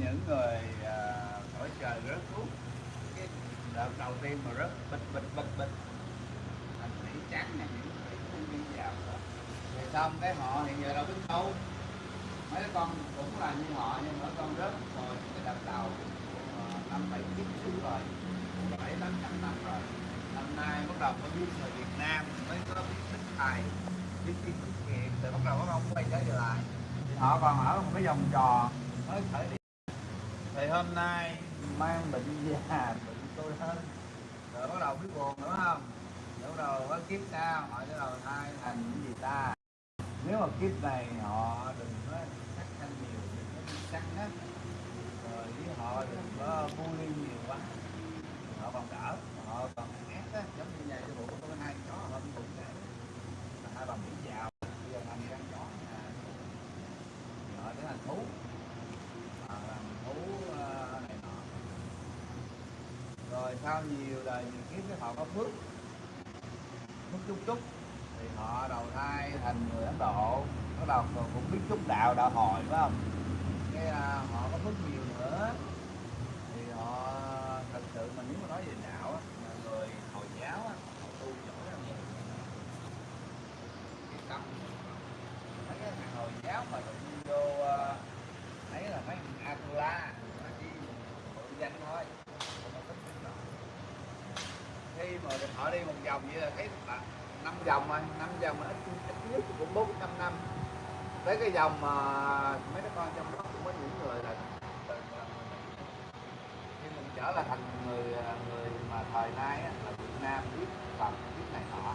những người à, ở trời rớt thuốc. Cái đợt đầu tiên mà rớt bịch bịch bịch bịch. Thành thủy trắng này những thủy không đi vào đó. thì xong cái họ hiện giờ đâu biết đâu. Mấy con cũng là như họ, nhưng mà con rớt rồi, cái đợt đầu ờ, năm bảy chín xíu rồi, bảy tám trăm năm rồi. Năm nay bắt đầu có biết người Việt Nam mới có biết thích thầy, biết biết tiết kiệm rồi bắt đầu có ông quay trở lại. Thì họ còn ở một cái vòng trò mới khởi điểm thì hôm nay mang bệnh già bệnh tôi hơn. Rồi bắt đầu biết buồn nữa không? Rồi bắt đầu có kiếp sau họ bắt đầu thai thành những gì ta? Nếu mà kiếp này họ đừng có sắc thanh nhiều, đừng có đi sắc á. Rồi với họ đừng có bully nhiều quá họ còn đỡ họ còn ác á giống như nhà cái bộ có hai chó họ cũng vậy là hai bà mỹ giàu bây giờ thành con chó nhà họ trở thành thú họ làm thú ờ, này nọ rồi sau nhiều đời nhiều kiếp cái họ có phước phước chút. Thì họ đầu thai thành người Ấn Độ, bắt đầu cũng biết chút đạo đạo hồi, phải không? Cái à, họ có rất nhiều nữa thì họ thật sự mà nếu mà nói về đạo á là người hồi giáo á họ tu giỏi lắm cái tâm mấy cái thằng hồi giáo mà tự nhiên vô à, thấy là mấy thằng Atula mà chỉ tự danh thôi không có thích cái đó khi mà họ đi một vòng vậy là thấy bạn dòng mà rồi năm dòng mà ít ít nhất cũng bốn trăm năm. Tới cái dòng mà mấy đứa con trong đó cũng có những người là khi mình trở lại thành người à, người mà thời nay là Việt Nam biết Phật, biết này nọ.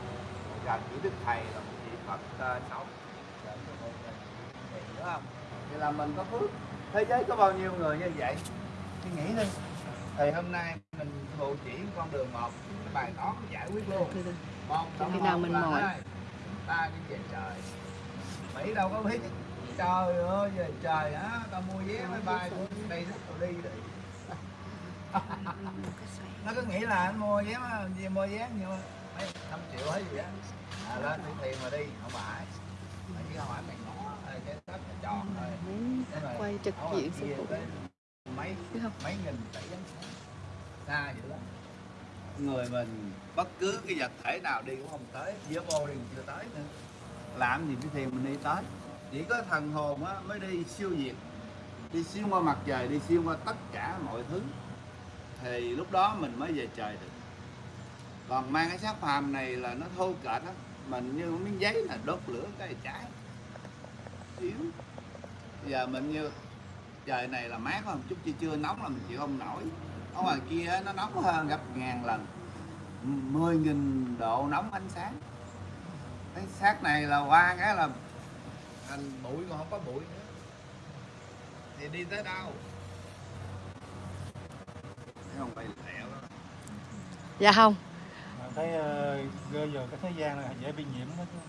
Rồi gần chỉ Đức Thầy là một vị Phật à, sống. Thì không? Thì là mình có phước. Thế giới có bao nhiêu người như vậy? Suy nghĩ đi. Thì hôm nay mình bộ chỉ con đường một, cái bài toán giải quyết luôn. Khi nào mình mỏi? ta đi về trời. Mỹ đâu có biết. Trời ơi về trời á tao mua vé máy bay tôi đi đó tôi đi đi nó cứ nghĩ là anh mua vé mà gì mua vé nhiều mấy năm triệu hay gì á. À, lên đi tiền mà đi không phải. Mà chỉ phải mày ngó ờ, cái tết nó tròn thôi quay trực diện mấy mấy nghìn tỷ xa dữ lắm người mình, bất cứ cái vật thể nào đi cũng không tới. Giữa vô đi cũng chưa tới nữa. Làm gì cái thiền mình đi tới. Chỉ có thần hồn á, mới đi siêu việt. Đi xuyên qua mặt trời, đi xuyên qua tất cả mọi thứ. Thì lúc đó mình mới về trời được. Còn mang cái xác phàm này là nó thô kệch á. Mình như miếng giấy là đốt lửa cái cháy. Yếu. Giờ mình như, trời này là mát không chút chưa chưa nóng là mình chịu không nổi ở ngoài kia nó nóng hơn gấp ngàn lần. 10.000 độ nóng ánh sáng. Cái xác này là qua cái là thành bụi còn không có bụi nữa. Thì đi tới đâu? Thấy không phải lẹo đó. Dạ không. Mà thấy rơi vào cái thế gian này dễ bị nhiễm đó chứ.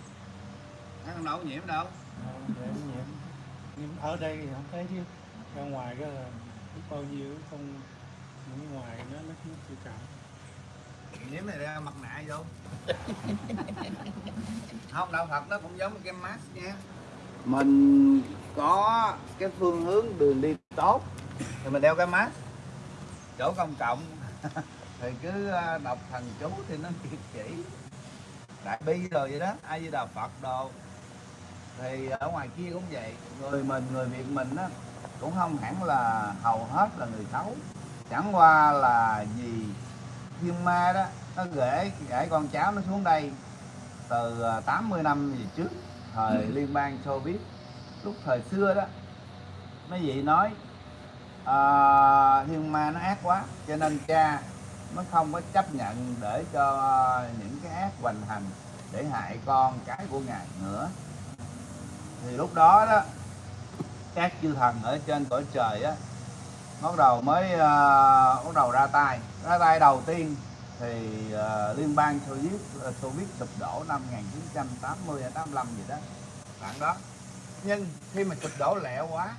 Thấy không đâu nhiễm đâu. Ờ, dễ bị nhiễm. Nhưng ở đây thì không thấy chứ. Ra ngoài cái là biết bao nhiêu không những ngoài nó nó nó chịu cảm nhiễm này ra mặt nạ vô. Không đâu thật nó cũng giống cái mask nha. Mình có cái phương hướng đường đi tốt thì mình đeo cái mask. Chỗ công cộng thì cứ ờ, đọc thần chú thì nó kiệt chỉ đại bi rồi vậy đó ai di đà phật đồ. Thì ở ngoài kia cũng vậy. Người mình người việt mình á cũng không hẳn là hầu hết là người xấu chẳng qua là vì thiên ma đó nó gửi gửi con cháu nó xuống đây từ à, 80 năm về trước thời liên bang Xô Viết. Lúc thời xưa đó mấy vị nói à, thiên ma nó ác quá cho nên cha mới không có chấp nhận để cho những cái ác hoành hành để hại con cái của ngài nữa. Thì lúc đó đó các chư thần ở trên cõi trời á bắt đầu mới uh, bắt đầu ra tay. Ra tay đầu tiên thì uh, liên bang Xô Viết Xô à, Viết sụp đổ năm 1980 hay 85 gì đó bạn đó. Nhưng khi mà sụp đổ lẹ quá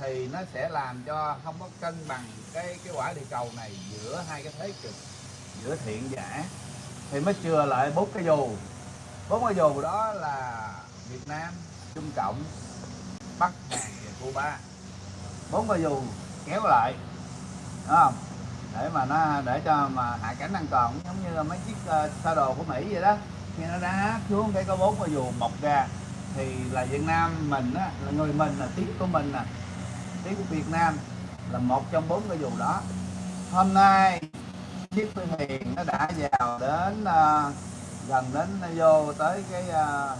thì nó sẽ làm cho không có cân bằng cái cái quả địa cầu này giữa hai cái thế cực giữa thiện và ác. Thì mới chừa lại bốn cái dù. Bốn cái dù đó là Việt Nam Trung Cộng Bắc Hàn và Cuba. Bốn cái dù kéo lại. Đúng không? Để mà nó để cho mà hạ cánh an toàn giống như là mấy chiếc ờ, uh, xa đồ của Mỹ vậy đó. Khi nó đá xuống cái có bốn cái dù mọc ra thì là Việt Nam mình á là người mình là tiếng của mình nè. Tiếng của Việt Nam là một trong bốn cái dù đó. Hôm nay chiếc phi thuyền nó đã vào đến uh, gần đến nó vô tới cái uh,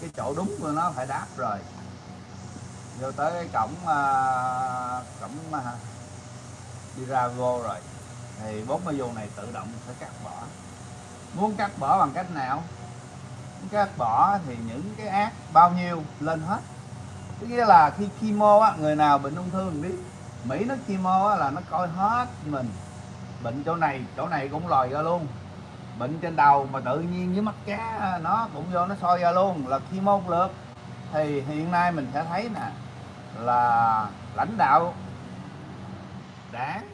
cái chỗ đúng của nó phải đáp rồi vô tới cái cổng uh, cổng uh, đi ra vô rồi. Thì bốn cái vô này tự động sẽ cắt bỏ. Muốn cắt bỏ bằng cách nào? Muốn cắt bỏ thì những cái ác bao nhiêu lên hết. Có nghĩa là khi chemo á người nào bệnh ung thư mình biết. Mỹ nó chemo á là nó coi hết mình. Bệnh chỗ này chỗ này cũng lòi ra luôn. Bệnh trên đầu mà tự nhiên với mắt cá à, nó cũng vô nó soi ra luôn là chemo một lượt thì hiện nay mình sẽ thấy nè là lãnh đạo đảng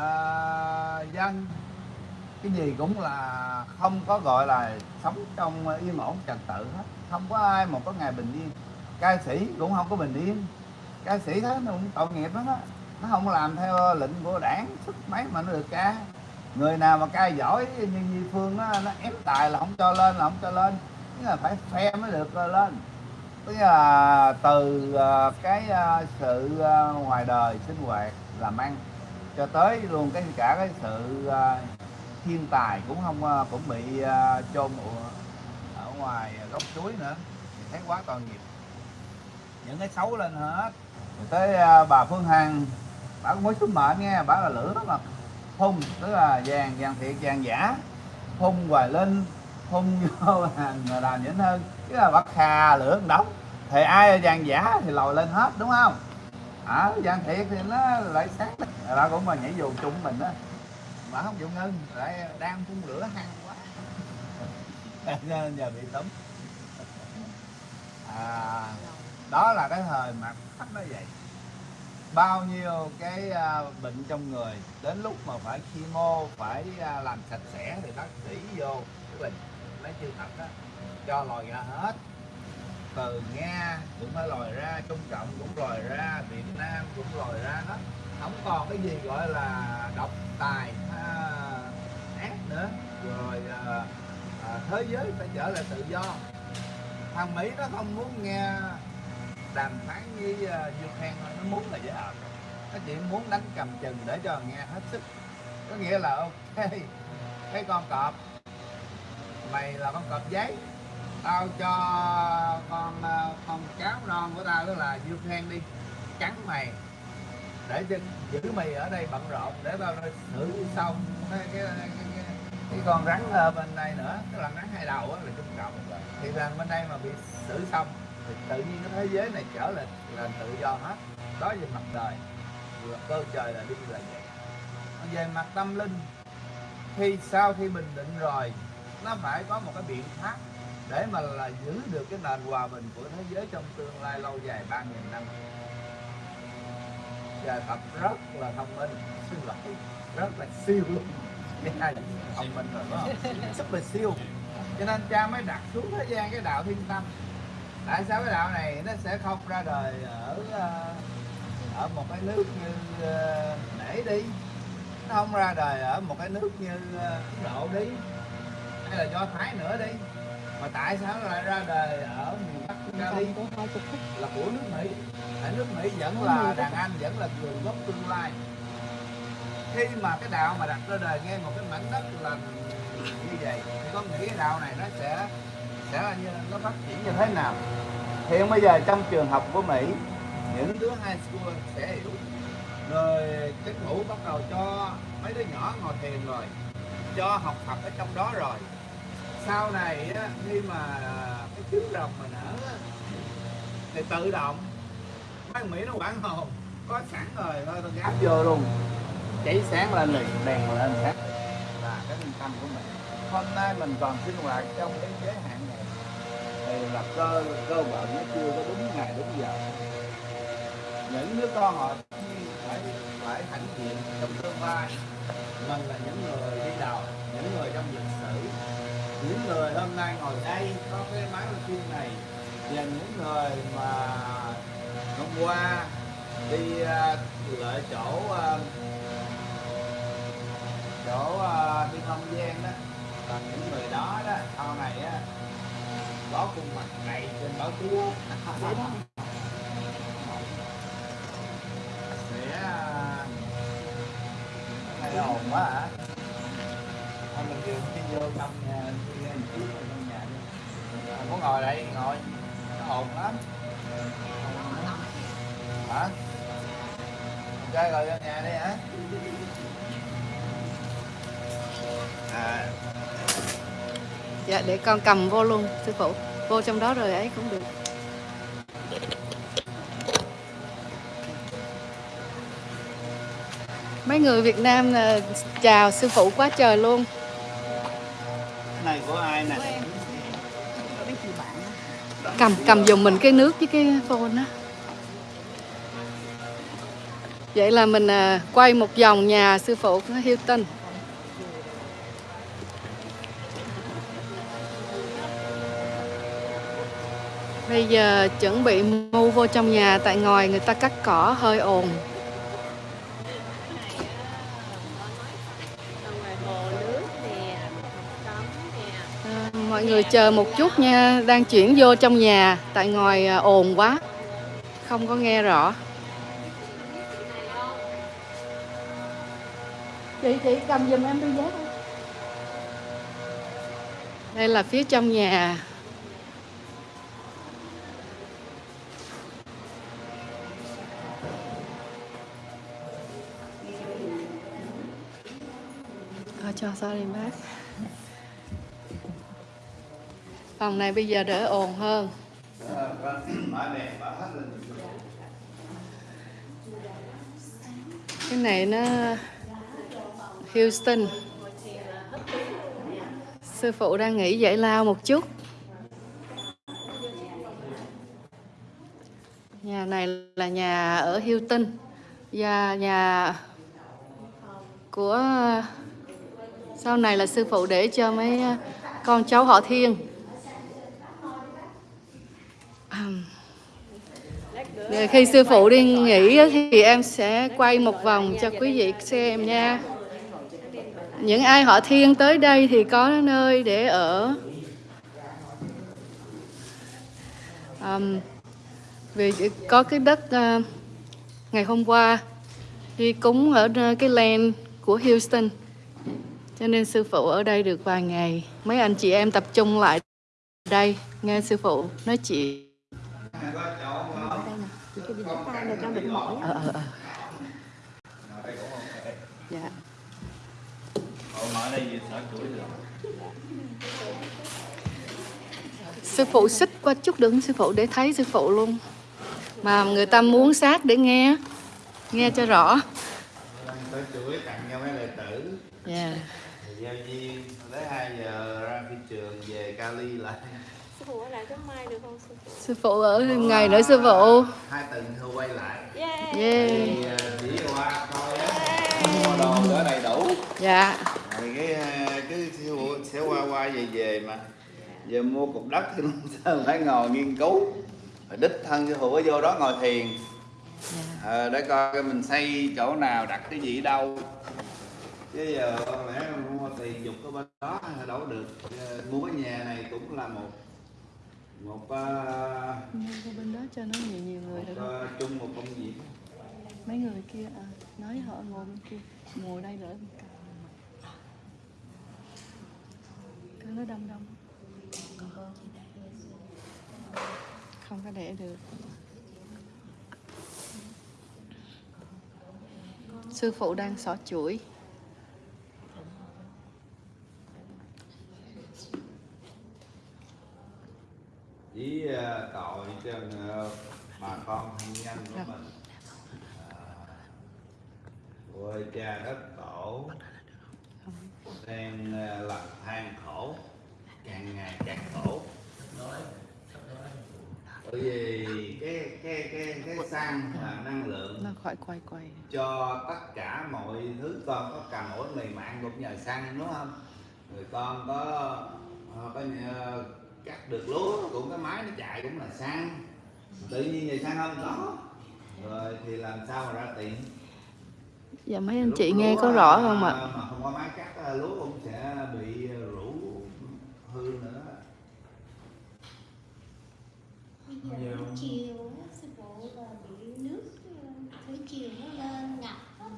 à, dân. Cái gì cũng là không có gọi là sống trong yên ổn trật tự hết. Không có ai mà có ngày bình yên. Ca sĩ cũng không có bình yên. Ca sĩ thế nó cũng tội nghiệp lắm đó nó không làm theo lệnh của đảng sức mấy mà nó được ca. Người nào mà ca giỏi như Nhi Phương đó, nó ép tài là không cho lên là không cho lên. Nghĩa là phải phe mới được lên tức là từ ờ, cái ờ, sự ờ, ngoài đời sinh hoạt làm ăn cho tới luôn cái cả cái sự thiên tài cũng không cũng bị chôn ở ngoài góc chuối nữa. Thấy quá toàn nghiệp. Những cái xấu lên hết. Rồi tới bà Phương Hằng, bà cũng mới số mệnh nghe, bà là lửa mà. Phun, tức là vàng vàng thiệt, vàng giả. Phun hoài lên phun vô hàng làm nhỉnh hơn chứ là bắt khà lửa đóng thì ai vàng giả thì lòi lên hết đúng không? À, vàng thiệt thì nó lại sáng đó cũng mà nhảy dù chung mình đó mà không dụng ngưng lại đang phun lửa hăng quá. Nên giờ bị tấm à, đó là cái thời mà khách nó vậy. Bao nhiêu cái uh, bệnh trong người đến lúc mà phải chemo phải uh, làm sạch sẽ thì bác sĩ vô cái bình lấy chưa thật đó cho lòi ra hết. Từ nga cũng phải lòi ra trung cộng cũng lòi ra việt nam cũng lòi ra hết. Không còn cái gì gọi là độc tài ha, ác nữa. Rồi à, à, thế giới phải trở lại tự do. Thằng mỹ nó không muốn nghe đàm phán với uh, Ukraine nó muốn là dễ hợp nó chỉ muốn đánh cầm chừng để cho nghe hết sức. Có nghĩa là ok cái con cọp mày là con cọp giấy tao cho con ờ, con cháu non của tao đó là Ukraine đi trắng mày. Để giữ mày ở đây bận rộn để tao xử xong. Cái, cái, cái, cái, cái. Con rắn ở bên đây nữa cái lần rắn hai đầu đó là trung trọng. thì rằng bên đây mà bị xử xong thì tự nhiên cái thế giới này trở lại là tự do hết. Đó về mặt đời. Là cơ trời là đi là vậy về mặt tâm linh khi sau khi bình định rồi nó phải có một cái biện pháp để mà là giữ được cái nền hòa bình của thế giới trong tương lai lâu dài ba nghìn năm. Và tập rất là thông minh, xin lỗi, rất là siêu luôn. Thông minh rồi đó rất là siêu. Cho nên cha mới đặt xuống thế gian cái đạo thiên tâm. Tại sao cái đạo này nó sẽ không ra đời ở ờ, ở một cái nước như ờ, để đi? Nó không ra đời ở một cái nước như ờ, Ấn Độ đi, hay là do Thái nữa đi? Mà tại sao lại ra đời ở miền Bắc Cali là của nước Mỹ. Tại nước Mỹ vẫn là đàn anh vẫn là người gốc tương lai. Khi mà cái đạo mà đặt ra đời nghe một cái mảnh đất là như vậy thì con nghĩ cái đạo này nó sẽ sẽ là như nó phát triển như thế nào? Hiện bây giờ trong trường học của Mỹ những đứa high school sẽ hiểu. Rồi cái thủ bắt đầu cho mấy đứa nhỏ ngồi thiền rồi cho học tập ở trong đó rồi sau này á, khi mà cái trứng rồng mà nở thì tự động mấy Mỹ nó quản hồn có sẵn rồi thôi tôi gáp vô luôn. Cháy sáng lên liền đèn lên sáng. Là cái yên tâm của mình. Hôm nay mình còn sinh hoạt trong cái giới hạn này. Thì là cơ cơ bản nó chưa có đúng ngày đúng giờ. Những đứa con họ phải phải hãnh diện trong tương lai. Mình là những người đi đầu những người trong lịch những người hôm nay ngồi đây có cái máy phim này và những người mà hôm qua đi à, uh, lại chỗ uh, chỗ uh, đi không gian đó còn những người đó đó sau này á có khuôn mặt này trên báo chí sẽ thay hay quá hả? Mình đi vô à, trong nhà đi ra một trong nhà đi. Muốn ngồi đây, ngồi. Nó ồn lắm. Hả? Chơi rồi vô nhà đi hả? À. Dạ để con cầm vô luôn, sư phụ. Vô trong đó rồi ấy cũng được. Mấy người Việt Nam là chào sư phụ quá trời luôn. Cầm cầm dùng mình cái nước với cái phone á Vậy là mình à, quay một vòng nhà sư phụ của Hilton Bây giờ chuẩn bị mua vô trong nhà tại ngoài người ta cắt cỏ hơi ồn. Mọi người chờ một chút nha, đang chuyển vô trong nhà tại ngoài à, ồn quá. Không có nghe rõ. Chị chị cầm giùm em đôi dép. Đây là phía trong nhà. Cho sorry bác. Phòng này bây giờ đỡ ồn hơn. Cái này nó Houston. Sư phụ đang nghỉ giải lao một chút. Nhà này là nhà ở Hilton và nhà của, sau này là sư phụ để cho mấy con cháu họ Thiên. Khi sư phụ đi nghỉ thì em sẽ quay một vòng cho quý vị xem nha. Những ai họ thiên tới đây thì có nơi để ở. um, vì có cái đất uh, ngày hôm qua đi cúng ở ờ, cái land của Houston. Cho nên sư phụ ở đây được vài ngày. Mấy anh chị em tập trung lại đây nghe sư phụ nói chuyện. Ờ ờ ờ. Dạ. Sư phụ xích qua chút đừng sư phụ để thấy sư phụ luôn. Mà người ta muốn sát để nghe, nghe cho rõ. tới chuỗi tặng cho mấy đệ tử Dạ. Giao duyên tới 2 giờ ra phi trường về Cali lại sư phụ ở lại trong mai được không sư phụ Sư phụ ở ngày nữa sư phụ. hai tuần thôi quay lại. Yeah thì ờ, chỉ qua coi á. Mua đồ đó đầy đủ. Dạ. rồi cái ờ, cái siêu phụ sẽ qua qua về về mà. Giờ mua cục đất thì sao phải ngồi nghiên cứu? Rồi đích thân sư phụ ở vô đó ngồi thiền. Ờ, để coi mình xây chỗ nào đặt cái gì ở đâu. Chứ giờ không lẽ mua tiền dục ở bên đó đâu có được. Mua cái nhà này cũng là một một uh, Qua bên đó cho nó nhiều nhiều người được không? ờ, chung một công việc Mấy người kia à, nói họ ngồi bên kia, ngồi đây đỡ cạnh. Cứ nó đông đông. Không có để được. Sư phụ đang xỏ chuỗi. Ờ, tội cho ờ, bà con thân nhân của mình. Ôi cha đất tổ. Đang ờ, làm than khổ. Càng ngày càng khổ. Bởi vì cái cái cái cái xăng là năng lượng khỏi quay quay. cho tất cả mọi thứ con có cầm mỗi người mạng cũng nhờ xăng đúng không? Người con có ờ, có nhờ cắt được lúa cũng cái máy nó chạy cũng là xăng tự nhiên về xăng không có rồi thì làm sao mà ra tiền? Dạ mấy anh Lúc chị nghe có rõ không ạ? mà không có máy cắt à, lúa cũng sẽ bị rủ hư nữa. Bây giờ chiều á, sư phụ là bị nước ờ, thủy chiều nó lên ngập hết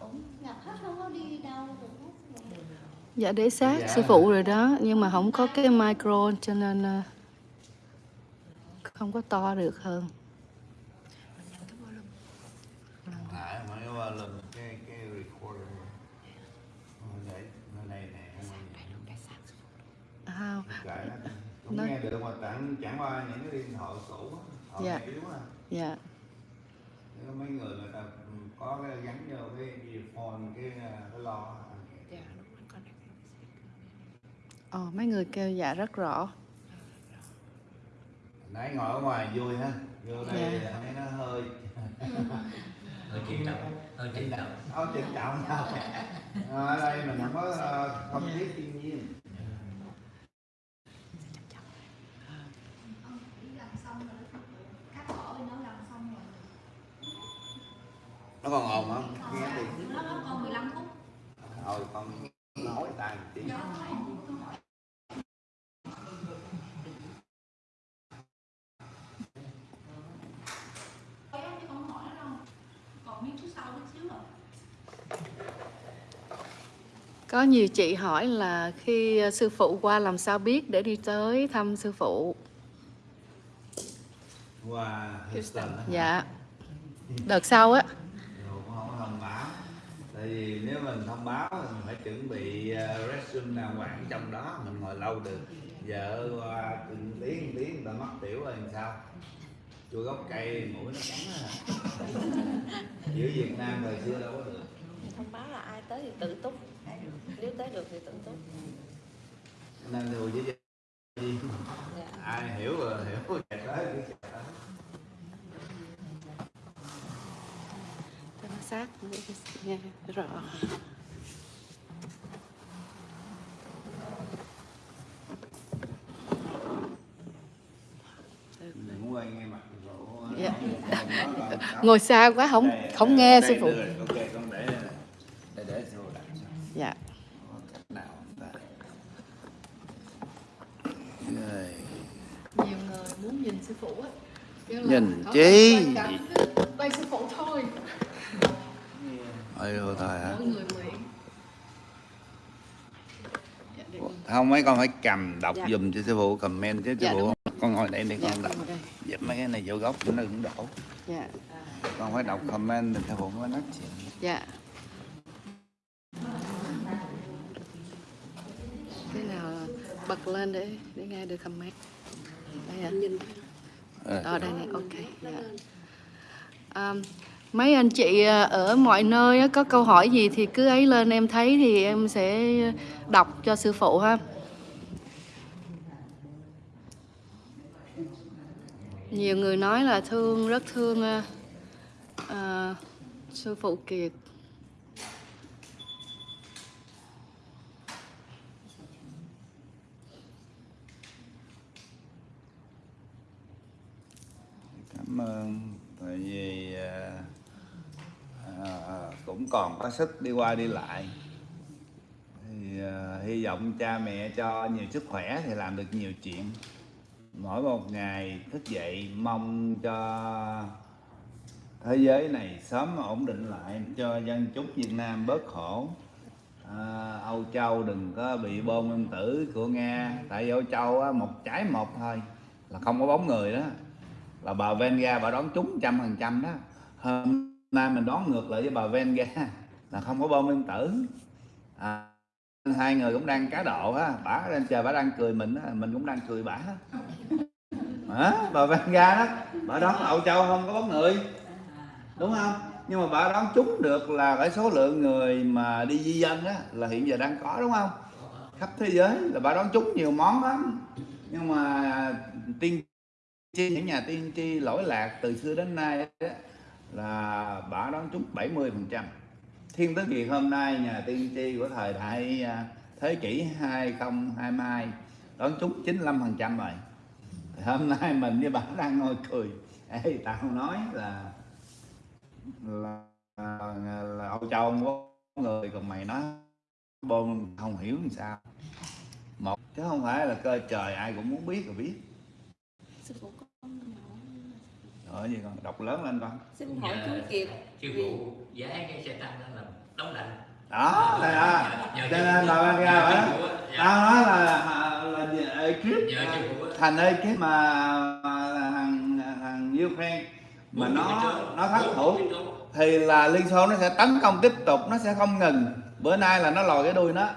cũng ngập hết không có đi đâu được hết sư phụ. Dạ để sát Dạ. sư phụ rồi đó. Nhưng mà không có cái micro cho nên ờ, không có to được hơn. Ờ, à, nó. Cũng Nó- nghe được mà chẳng chẳng qua những cái điện thoại cũ họ Dạ. yếu dạ. Nếu có mấy người người ta có cái gắn vô cái earphone cái à, cái lo Ồ, mấy người kêu dạ rất rõ. Nãy ngồi ở ngoài vui ha. Vô đây Dạ. thấy nó hơi hơi trịnh trọng hơi trịnh trọng không trịnh trọng ở đây mình không có ờ, không khí thiên nhiên. Nó còn ồn không? Nghe nó nó còn 15 phút. Thôi con nói tay một tí còn miếng chút sau chút xíu rồi có nhiều chị hỏi là khi ờ, sư phụ qua làm sao biết để đi tới thăm sư phụ? Qua Houston dạ. Đợt sau á. Không thông báo. Tại vì nếu mình thông báo thì mình phải chuẩn bị ờ, restroom đàng hoàng trong đó mình ngồi lâu được. Vợ qua từng tiếng tiếng người ta mất tiểu rồi làm sao? Chua gốc cây mũi nó cắn á giữa Việt Nam thời xưa đâu có được. Thông báo là ai tới thì tự túc nếu tới được thì tự túc nên thường với gì dạ. ai hiểu rồi hiểu chạy tới cứ chạy tới cho nó sát nghe rõ. Dạ. Ngồi xa quá không không nghe sư phụ đưa rồi, ok con để đây nè. để để sư phụ đặt dạ. Có cách nào không ta Rồi. nhiều người muốn nhìn sư phụ á. Nhìn chi? quay sư phụ thôi. Ôi thôi thôi hả? Dạ, không mấy con phải cầm đọc Dạ. dùm cho sư phụ comment chứ sư Dạ, phụ. con ngồi đây để dạ, con đọc. dẹp mấy cái này vô góc nó đừng đổ. Dạ. Con phải đọc comment thì sư phụ mới nói chuyện. Dạ cái nào bật lên để để nghe được comment đây ạ. Ờ. ở đây này ok dạ. À, mấy anh chị à, ở mọi nơi á, có câu hỏi gì thì cứ ấy lên em thấy thì em sẽ đọc cho sư phụ ha. Nhiều người nói là thương rất thương à, à, sư phụ kiệt cảm ơn. Tại vì à, à, à, cũng còn có sức đi qua đi lại. Thì à, hy vọng cha mẹ cho nhiều sức khỏe thì làm được nhiều chuyện. Mỗi một ngày thức dậy mong cho thế giới này sớm ổn định lại cho dân chúng Việt Nam bớt khổ. À, Âu Châu đừng có bị bom nguyên tử của Nga. Tại Âu Châu á, một trái một thôi là không có bóng người đó là bà Venga bà đón trúng trăm phần trăm đó. Hôm nay mình đón ngược lại với bà Venga là không có bom nguyên tử. À, hai người cũng đang cá độ á bả lên chờ bả đang cười mình á mình cũng đang cười bả. À, bà Venga đó bà đón Âu Châu không có bóng người. Đúng không? Nhưng mà bà đón trúng được là cái số lượng người mà đi di dân á là hiện giờ đang có đúng không? Khắp thế giới là bà đón trúng nhiều món lắm. Nhưng mà tiên tri những nhà tiên tri lỗi lạc từ xưa đến nay đó, là bà đoán trúng 70 phần trăm. Thiên tứ kiệt hôm nay nhà tiên tri của thời đại à, thế kỷ 2022 đoán trúng 95 phần trăm rồi. Thì hôm nay mình với bà đang ngồi cười. Ê, tao nói là là, à, là, là Âu Châu có người còn mày nói bôn không hiểu làm sao. Một chứ không phải là cơ trời ai cũng muốn biết rồi biết rồi gì con? Đọc lớn lên con. Xin hỏi chú Kiệt. sư phụ giá cái xe tăng đó là đóng lạnh đó đây đó cho nên là ra phải tao nói là là, là ekip. Thành ekip mà, mà thằng thằng Ukraine mà nó nó thất thủ. thì là Liên Xô nó sẽ tấn công tiếp tục nó sẽ không ngừng. Bữa nay là nó lòi cái đuôi nó.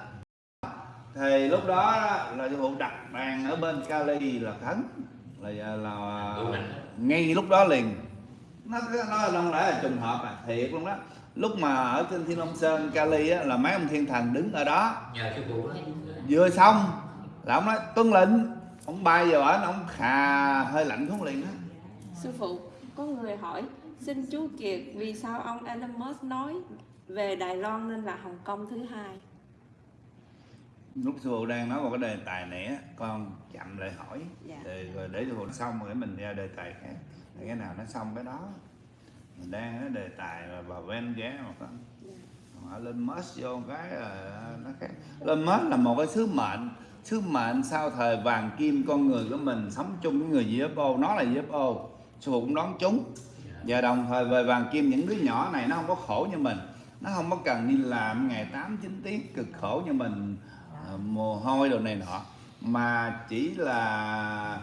Thì lúc đó là sư phụ đặt bàn ở bên Cali là khấn là là ngay lúc đó liền. Nó nó không lẽ là trùng hợp à thiệt luôn đó. Lúc mà ở trên Thiên Long Sơn Cali á, là mấy ông thiên thần đứng ở đó. Vừa xong là ông nói tuân lệnh. Ông bay vào ở ông khà hơi lạnh xuống liền đó sư phụ có người hỏi xin chú Kiệt vì sao ông Elon Musk nói về Đài Loan nên là Hồng Kông thứ hai lúc sư phụ đang nói một cái đề tài này á con chậm lại hỏi. Dạ. thì rồi để sư phụ xong rồi mình ra đề tài khác. Thì cái nào nó xong cái đó. Mình đang nói đề tài là bà ven ghé mà con Còn ở lên Musk vô cái là nó khác. Lên Musk là một cái sứ mệnh. Sứ mệnh sau thời vàng kim con người của mình sống chung với người UFO nó là UFO sư phụ cũng đoán chúng. Và đồng thời về vàng kim những đứa nhỏ này nó không có khổ như mình. Nó không có cần đi làm ngày 8 9 tiếng cực khổ như mình. ờ, mồ hôi đồ này nọ, mà chỉ là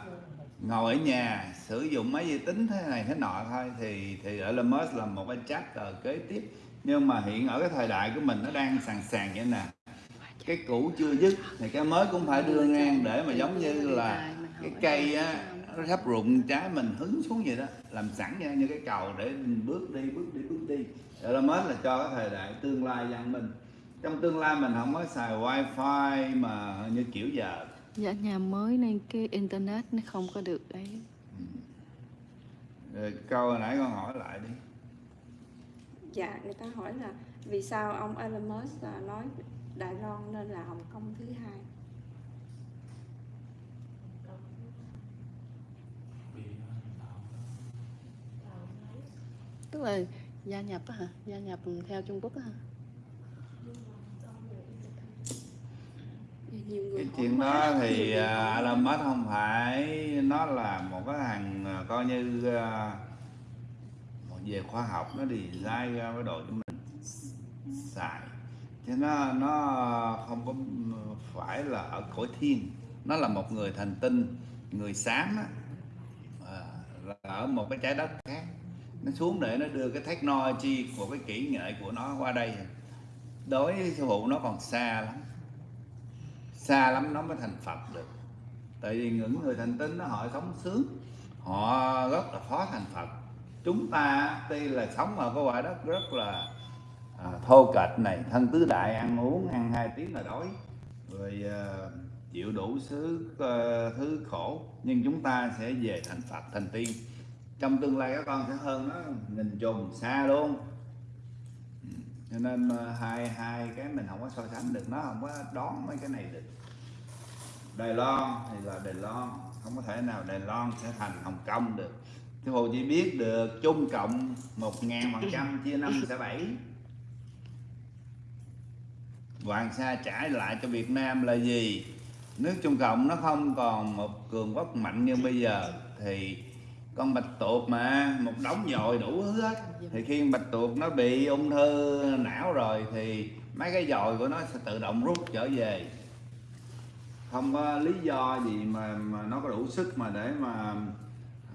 ngồi ở nhà sử dụng máy vi tính thế này thế nọ thôi, thì thì Elon Musk là một cái chapter kế tiếp. Nhưng mà hiện ở cái thời đại của mình nó đang sàn sàn vậy nè. Cái cũ chưa dứt thì cái mới cũng phải đưa ngang để mà giống như là cái cây á, nó sắp rụng trái mình hứng xuống vậy đó, làm sẵn ra như cái cầu để mình bước đi bước đi bước đi. Ở là mới là cho cái thời đại tương lai văn minh trong tương lai mình không có xài wifi mà như kiểu giờ. Dạ nhà mới nên cái internet nó không có được ấy rồi câu hồi nãy con hỏi lại đi. Dạ người ta hỏi là vì sao ông Elon Musk là nói Đài Loan nên là Hồng Kông thứ hai? Tức là gia nhập á hả? Gia nhập theo Trung Quốc á hả nhiều người cái chuyện đó thì người à, Elon Musk không phải nó là một cái hàng à, coi như à, một về khoa học nó design ra cái đồ cho mình xài. Chứ nó nó không có phải là ở cõi thiên. Nó là một người thành tinh người xám á. Là ở một cái trái đất khác. Nó xuống để nó đưa cái technology của cái kỹ nghệ của nó qua đây. Đối với sư phụ nó còn xa lắm xa lắm nó mới thành Phật được. Tại vì những người thành tín đó họ sống sướng họ rất là khó thành Phật. Chúng ta tuy là sống ở cái quả đất rất là à, thô kệch này thân tứ đại ăn uống ăn hai tiếng là đói rồi à, chịu đủ thứ à, thứ khổ nhưng chúng ta sẽ về thành Phật thành tiên. Trong tương lai các con sẽ hơn nó nghìn trùng xa luôn cho nên ờ, hai hai cái mình không có so sánh được, nó không có đón mấy cái này được. Đài Loan thì là Đài Loan, không có thể nào Đài Loan sẽ thành Hồng Kông được. Chứ Hồ chỉ biết được chung Cộng một ngàn phần trăm chia năm sẽ bảy. Hoàng Sa trả lại cho Việt Nam là gì? Nước Trung Cộng nó không còn một cường quốc mạnh như bây giờ, thì con bạch tuộc mà một đống dồi đủ thứ hết thì khi bạch tuộc nó bị ung thư não rồi thì mấy cái dồi của nó sẽ tự động rút trở về. Không có lý do gì mà mà nó có đủ sức mà để mà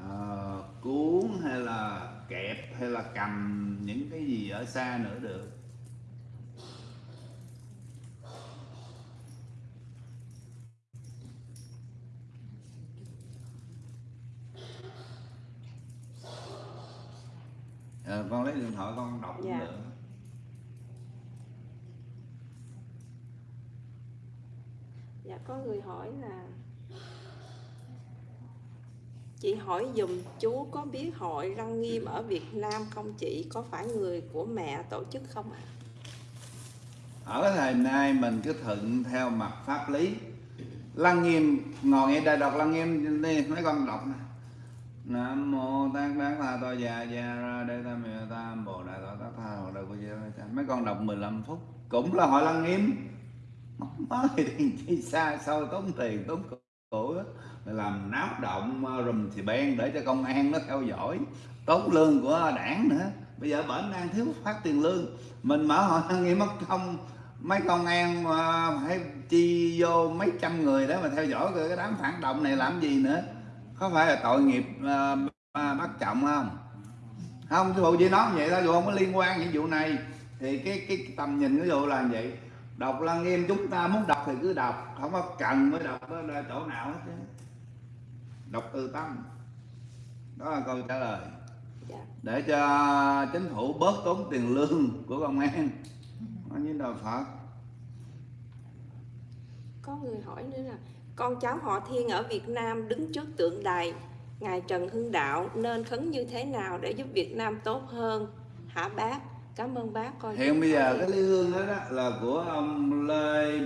ờ, cuốn hay là kẹp hay là cầm những cái gì ở xa nữa được Ờ, con lấy điện thoại con đọc cũng Dạ. được Dạ có người hỏi là Chị hỏi dùm chú có biết hội Lăng Nghiêm ở Việt Nam không chị? Có phải người của mẹ tổ chức không ạ? ở cái thời nay mình cứ thuận theo mặt pháp lý lăng nghiêm ngồi nghe đại đọc lăng nghiêm đi mấy con đọc nè Nam mô Tát Đát Tha To Già Già Ra Đê Tam Miệu Tam Bồ Đại Tọa Tát Tha Hồ Đại Cô Gia Cha mấy con đọc 15 phút, cũng là hội lăng nghiêm. Mới thì chi xa xôi, tốn tiền, tốn của làm náo động ờ, rùm thì ben để cho công an nó theo dõi. Tốn lương của đảng nữa. Bây giờ bệnh đang thiếu phát tiền lương. Mình mở hội lăng nghiêm mất công. Mấy công an ờ, phải chi vô mấy trăm người để mà theo dõi cái đám phản động này làm gì nữa có phải là tội nghiệp ờ, bắt trọng không? Không cái vụ chỉ nói vậy thôi dù không có liên quan những vụ này thì cái cái tầm nhìn cái vụ là vậy. Đọc lăng nghiêm chúng ta muốn đọc thì cứ đọc không có cần mới đọc ở đây chỗ nào hết chứ. Đọc từ tâm. Đó là câu trả lời. Dạ. để cho chính phủ bớt tốn tiền lương của công an. Nó như đạo phật. Có người hỏi nữa là con cháu họ Thiên ở Việt Nam đứng trước tượng đài. Ngài Trần Hưng Đạo nên khấn như thế nào để giúp Việt Nam tốt hơn? Hả bác? Cảm ơn bác con hiện bây giờ cái ly hương đó, đó là của ông lê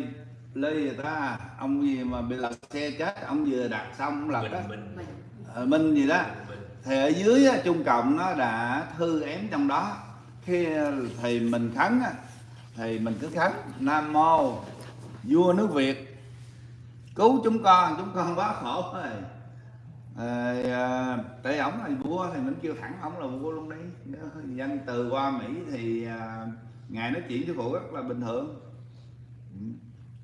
lê gì ta? Ông gì mà bị lật xe chết ông vừa đặt xong lật đó. Mình mình Ờ, minh gì đó. Thì ở dưới á, trung cộng nó đã thư ém trong đó. Khi thì mình khấn á, thì mình cứ khấn nam mô vua nước việt cứu chúng con chúng con quá khổ rồi. À, à, tại ổng là vua thì mình kêu thẳng ổng là vua luôn đi. Dân từ qua mỹ thì à, ngài nói chuyện với phụ rất là bình thường. Ừ.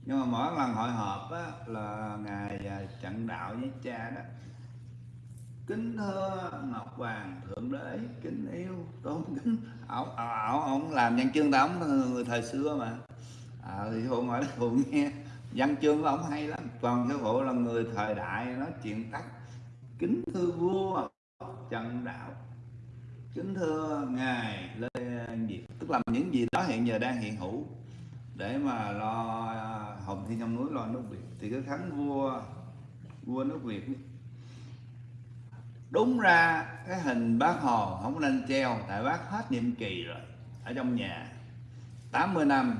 Nhưng mà mỗi lần hội họp á, là ngài à, trận đạo với cha đó. Kính thưa ngọc hoàng thượng đế kính yêu tôn kính. Ổng à, ổng ổng làm văn chương ta ổng người thời xưa mà. À, thì hôm hỏi là nghe. Văn chương của ổng hay lắm còn sư phụ là người thời đại nói chuyện tắt. Kính thưa vua, trần đạo. Kính thưa ngài lê diệp tức là những gì đó hiện giờ đang hiện hữu. Để mà lo à, hồng thiên trong núi lo nước việt. Thì cái khánh vua vua nước việt đúng ra, cái hình bác hồ không nên treo, tại bác hết nhiệm kỳ rồi, ở trong nhà. 80 năm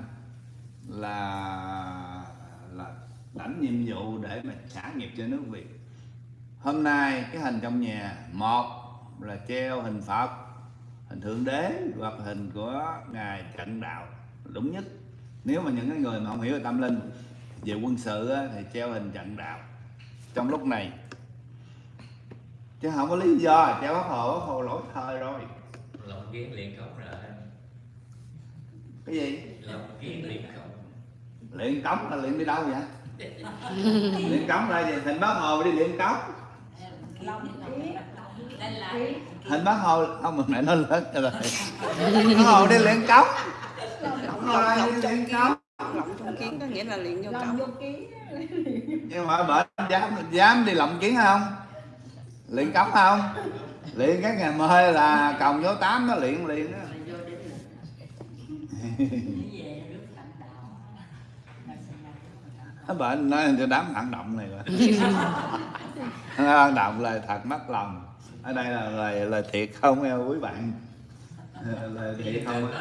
là là lãnh nhiệm vụ để mà trả nghiệp cho nước Việt. Hôm nay cái hình trong nhà một là treo hình Phật hình thượng đế hoặc hình của ngài trận đạo đúng nhất. Nếu mà những cái người mà không hiểu về tâm linh về quân sự thì treo hình trận đạo. Trong lúc này chứ không có lý do treo bác hồ bác hồ lỗi thời rồi. Lòng kiến liền không rồi. Cái gì? Lòng kiến liền không luyện cống là luyện đi đâu vậy luyện cống là gì hình bác hồ đi luyện cống hình bác hồ, không, mà mẹ nó lớn rồi. Bác hồ đi luyện cống bác luyện cống lộng trong kiến có nghĩa là luyện vô cổng nhưng mà bệnh dám dám đi lộng kiến không? Luyện cống không? Luyện các ngày mơ là còng vô tám nó luyện liền đó bệnh nói cho đám phản động này rồi phản động là thật mất lòng. Ở đây là lời lời thiệt không em quý bạn? Lời thiệt không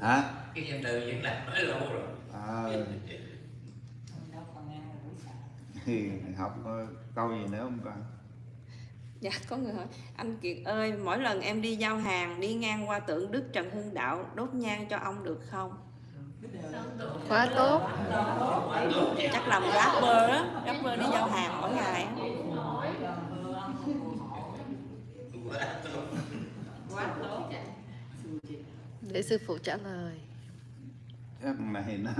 hả? Cái danh từ vẫn là nói lâu rồi? À, thì học câu gì nữa không con? Dạ có người hỏi. Anh Kiệt ơi mỗi lần em đi giao hàng đi ngang qua tượng Đức Trần Hưng Đạo đốt nhang cho ông được không quá tốt. Chắc làm rapper á rapper đi giao hàng mỗi ngày á. để sư phụ trả lời. Cái này nó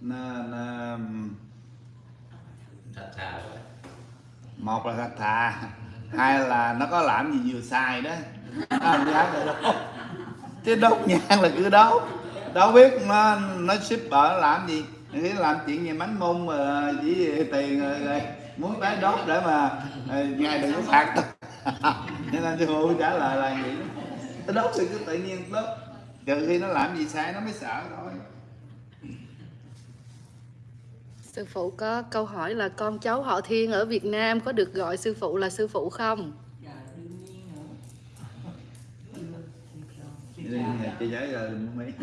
nó, nó một là thật thà hai là nó có làm gì vừa sai đó. Nó không dám được đâu. Chứ đốt nhang là cứ đốt đâu biết nó nó shipper nó làm gì? Làm chuyện gì bánh mông mà chỉ tiền rồi, rồi muốn tái đốt để mà ờ, ngài đừng có phạt. Tôi cho nên sư phụ trả lời là gì nó đốt thì cứ tự nhiên đốt. Trừ khi nó làm gì sai nó mới sợ thôi. Sư phụ có câu hỏi là con cháu họ thiên ở việt nam có được gọi sư phụ là sư phụ không? Chị giải lời mấy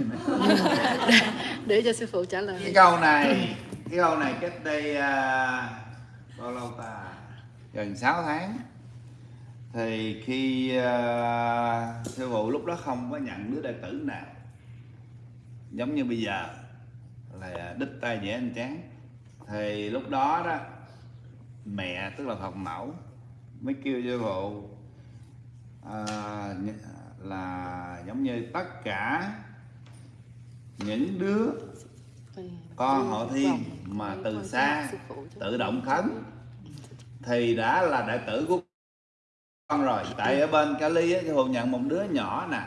để cho sư phụ trả cái lời câu này cái câu này cách đây à, bao lâu ta? Gần 6 tháng. Thì khi à, sư phụ lúc đó không có nhận đứa đệ tử nào giống như bây giờ là đích tay dễ anh chán thì lúc đó đó mẹ tức là phật mẫu mới kêu sư phụ à, nh- là giống như tất cả những đứa con họ thiên mà từ xa tự động khấn, thì đã là đệ tử của con rồi. Tại ở bên Cali á thì phụ nhận một đứa nhỏ nè,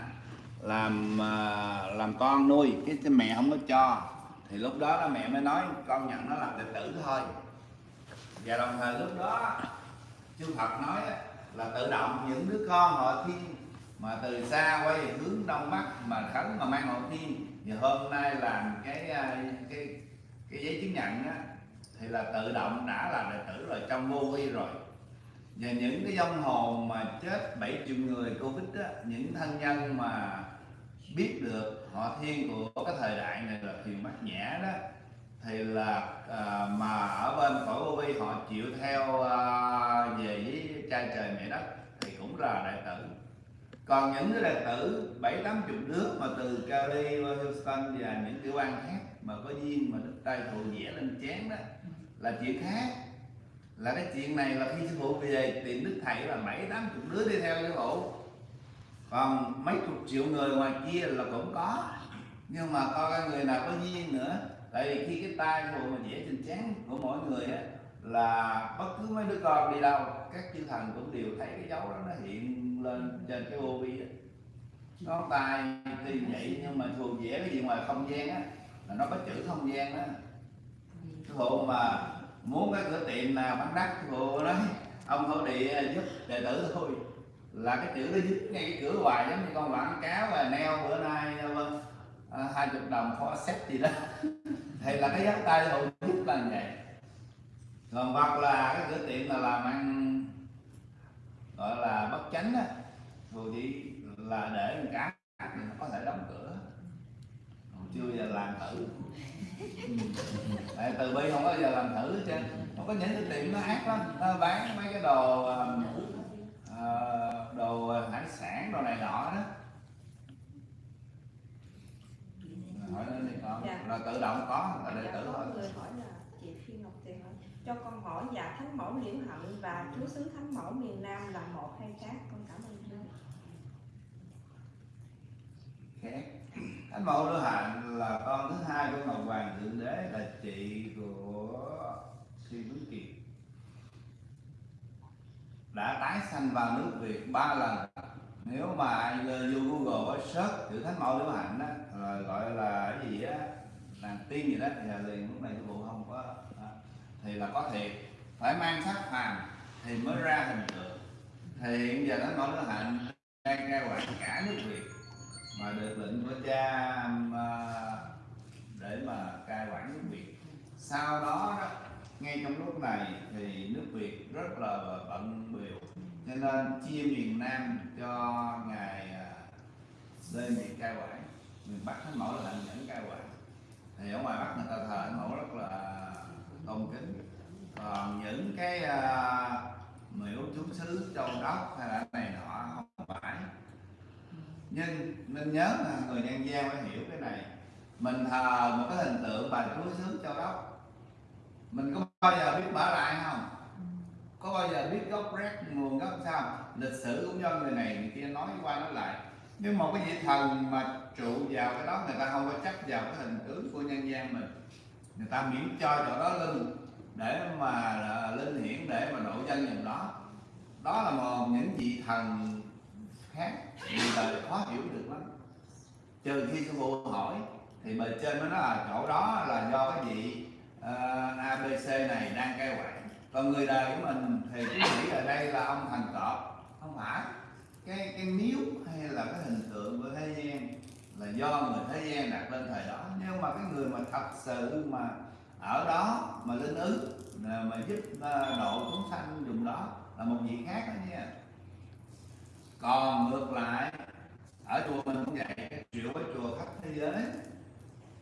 làm à, làm con nuôi, cái cái mẹ không có cho. Thì lúc đó đó mẹ mới nói, con nhận nó làm đệ tử thôi. Và đồng thời lúc đó chư Phật nói là tự động những đứa con họ thiên mà từ xa quay về hướng đông bắc mà khấn mà mang họ thiên thì hôm nay làm cái à, cái cái giấy chứng nhận á thì là tự động đã là đệ tử rồi trong vô vi rồi. Và những cái vong hồn mà chết 7 triệu người covid á những thân nhân mà biết được họ thiên của cái thời đại này là thiền bát nhã đó thì là à, mà ở bên cõi vô vi họ chịu theo à, về với cha trời mẹ đất thì cũng là đại tử còn những cái đệ tử bảy tám chục đứa mà từ Cali, Houston và những tiểu bang khác mà có duyên mà đức tay phụ vẽ lên chén đó là chuyện khác. Là cái chuyện này là khi sư phụ về tìm đức thầy là bảy tám chục đứa đi theo sư phụ. Còn mấy chục triệu người ngoài kia là cũng có. Nhưng mà coi cái người nào có duyên nữa tại vì khi cái tay phụ mà vẽ trên trán của mỗi người á là bất cứ mấy đứa con đi đâu các chư thần cũng đều thấy cái dấu đó nó hiện lên trên cái ô vi đó nó tay thì vậy nhưng mà thường vẽ cái gì ngoài không gian á, là nó có chữ không gian đó sư phụ mà muốn cái cửa tiệm nào bán đắt sư phụ nói ông thổ địa giúp đệ tử thôi. Là cái chữ nó giúp ngay cái cửa hoài, giống như con quảng cáo và neo bữa nay à, vâng, à, hai chục đồng khó xét gì đó. Thì là cái dấu tay sư giúp là vậy. Còn hoặc là cái cửa tiệm là làm ăn gọi là bất chánh á rồi chỉ là để một nó có thể đóng cửa. Còn chưa giờ làm thử. Tại từ bi không có giờ làm thử hết trơn. Không có những cái tiệm nó ác lắm. Nó bán mấy cái đồ ờ, ờ, đồ hải sản đồ này nọ đó. Hỏi nó đi con. Dạ. là tự động có là đệ Dạ, tử thôi người hỏi là chị Phi Ngọc Tiền hỏi cho con hỏi dạ thánh mẫu liễu hạnh và chúa xứ thánh mẫu miền Nam là một hay khác? Con cảm ơn chúa. Khác. Thánh mẫu liễu hạnh là con thứ hai của ngọc hoàng thượng đế, là chị của sư tuấn kiệt đã tái sanh vào nước việt ba lần. Nếu mà ai vô google có search chữ thánh mẫu liễu hạnh đó gọi là cái gì á làm tiên gì đó, thì là liền lúc này cái bộ không có thì là có thiệt phải mang sắc phàm thì mới ra hình tượng. Thì hiện giờ nó nói đứa hạnh đang cai quản cả nước việt, mà được lệnh của cha um, à, để mà cai quản nước Việt. Sau đó đó, ngay trong lúc này thì nước Việt rất là bận biểu, cho nên chia miền Nam cho ngài à, lên bị cai quản. Miền Bắc thánh mẫu là lệnh dẫn cai quản. Thì ở ngoài Bắc người ta thờ thánh mẫu rất là tôn kính. Còn những cái à, uh, miễu chú xứ châu đốc hay là này nọ không phải. Nhưng nên nhớ là người nhân gian phải hiểu cái này. Mình thờ một cái hình tượng bà chúa xứ châu đốc mình có bao giờ biết mở lại không? Có bao giờ biết gốc rác nguồn gốc sao? Lịch sử cũng do người này người kia nói qua nói lại. Nhưng một cái vị thần mà trụ vào cái đó người ta không có chấp vào cái hình tướng của nhân gian mình người ta miễn cho chỗ đó linh để mà linh hiển để mà độ dân dòng đó. Đó là một những vị thần khác người đời khó hiểu được lắm. Trừ khi sư phụ hỏi thì bề trên mới nói là chỗ đó là do cái vị ờ, uh, abc này đang cai quản. Còn người đời của mình thì cứ nghĩ ở đây là ông thần cọp không phải. Cái cái miếu hay là cái hình tượng của thế gian là do người thế gian đặt lên thời đó. Nhưng mà cái người mà thật sự mà ở đó mà linh ứng mà giúp à, độ chúng sanh dùng đó là một vị khác đó nha. Còn ngược lại ở chùa mình cũng vậy cái triệu cái chùa khắp thế giới.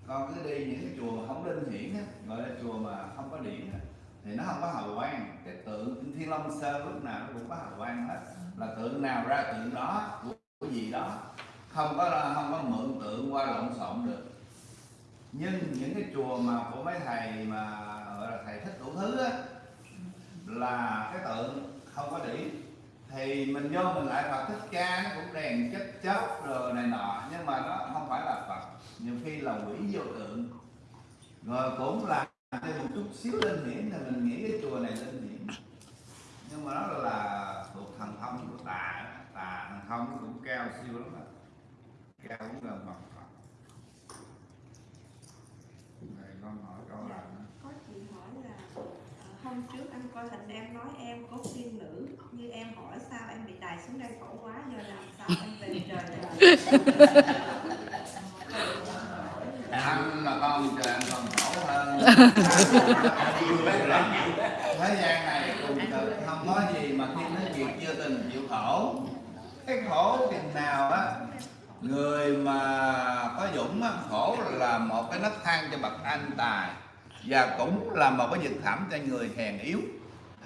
Con cứ đi những cái chùa mà không linh hiển á gọi là chùa mà không có điện á thì nó không có hào quang. Cái tượng thiên long sơn lúc nào nó cũng có hào quang hết. Là tượng nào ra tượng đó của, của gì đó không có không có mượn tượng qua lộn xộn được. Nhưng những cái chùa mà của mấy thầy mà, gọi là thầy thích đủ thứ á, là cái tượng không có điểm thì mình vô mình lại Phật thích ca, nó cũng đèn chất chớp rồi này nọ, nhưng mà nó không phải là Phật. Nhiều khi là quỷ vô tượng. Rồi cũng là thêm một chút xíu lên hiển thì mình nghĩ cái chùa này lên hiển nhưng mà nó là thuộc thần thông của tà tà thần thông nó cũng cao siêu lắm đó cao cũng gần bằng Phật Này con hỏi câu là có chị hỏi là ờ, hôm trước anh coi hình em nói em có tiên nữ như em hỏi sao em bị đày xuống đây khổ quá giờ làm sao em về trời anh là con trời anh còn khổ hơn. Thế gian này cùng cực không có gì mà thiên nước việt chưa từng chịu khổ. Cái khổ chừng nào á người mà có dũng á, khổ là một cái nấc thang cho bậc anh tài và cũng là một cái vực thẳm cho người hèn yếu.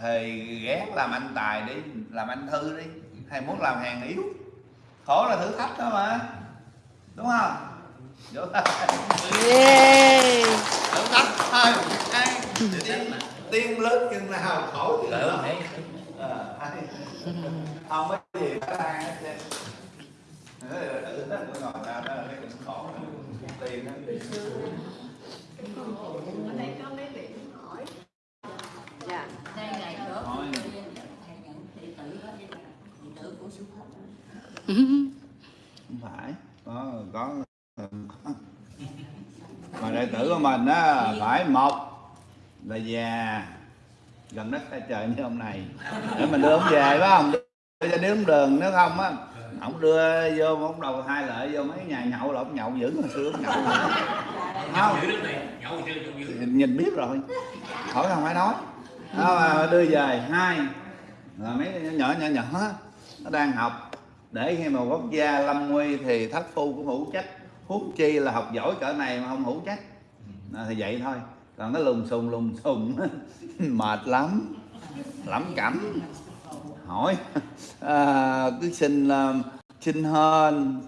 Thì ghét làm anh tài đi làm anh thư đi. Hay muốn làm hèn yếu. Khổ là thử thách đó mà. Đúng không? Tay. yeah. Thử thách thôi. Tiên, tiên lớn chừng nào khổ chừng Ờ, ai. không có gì có ai hết trơn Thế nó ngồi ra đó là cái cũng khổ tiền nó ở đây có mấy vị muốn hỏi dạ. Đây ngày nữa Thôi. thầy nhận đệ tử đó đệ tử của sư phụ không phải. Có có. Mà đệ tử của mình á, phải một là già. Gần đất xa trời như hôm này để mình đưa ông về phải không? Đưa cho đếm đường, nếu không á ông đưa vô ông đầu hai lợi vô mấy nhà nhậu là ông nhậu dữ hồi xưa ông nhậu không Nhậu nhìn biết rồi. Khỏi không phải nói. Đó đưa về hai. Là mấy nhỏ nhỏ nhỏ nó đang học. Để khi mà quốc gia lâm nguy thì thất phu cũng hữu trách. Huống chi là học giỏi cỡ này mà không hữu trách. À, thì vậy thôi. Còn nó lùng xùng lùng xùng mệt lắm. Lắm cẩm hỏi. À, cứ xin à, xin hơn,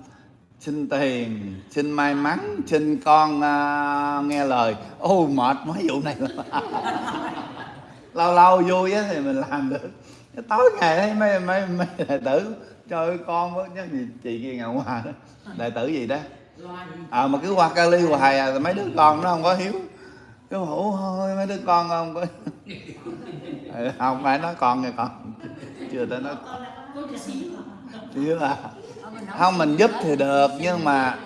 xin tiền xin may mắn xin con uh, nghe lời. Ô mệt mấy vụ này. Lâu lâu vui á thì mình làm được. Tối ngày thấy mấy mấy mấy đệ tử trời ơi con với nhớ gì chị kia ngày ngoài đó. Đệ tử gì đó. À mà cứ qua Cali hoài à mấy đứa con nó không có hiếu. Cái hủ thôi mấy đứa con không có không phải nói con nghe con. Chưa tới nói chứ là, không, mình giúp thì được, nhưng mà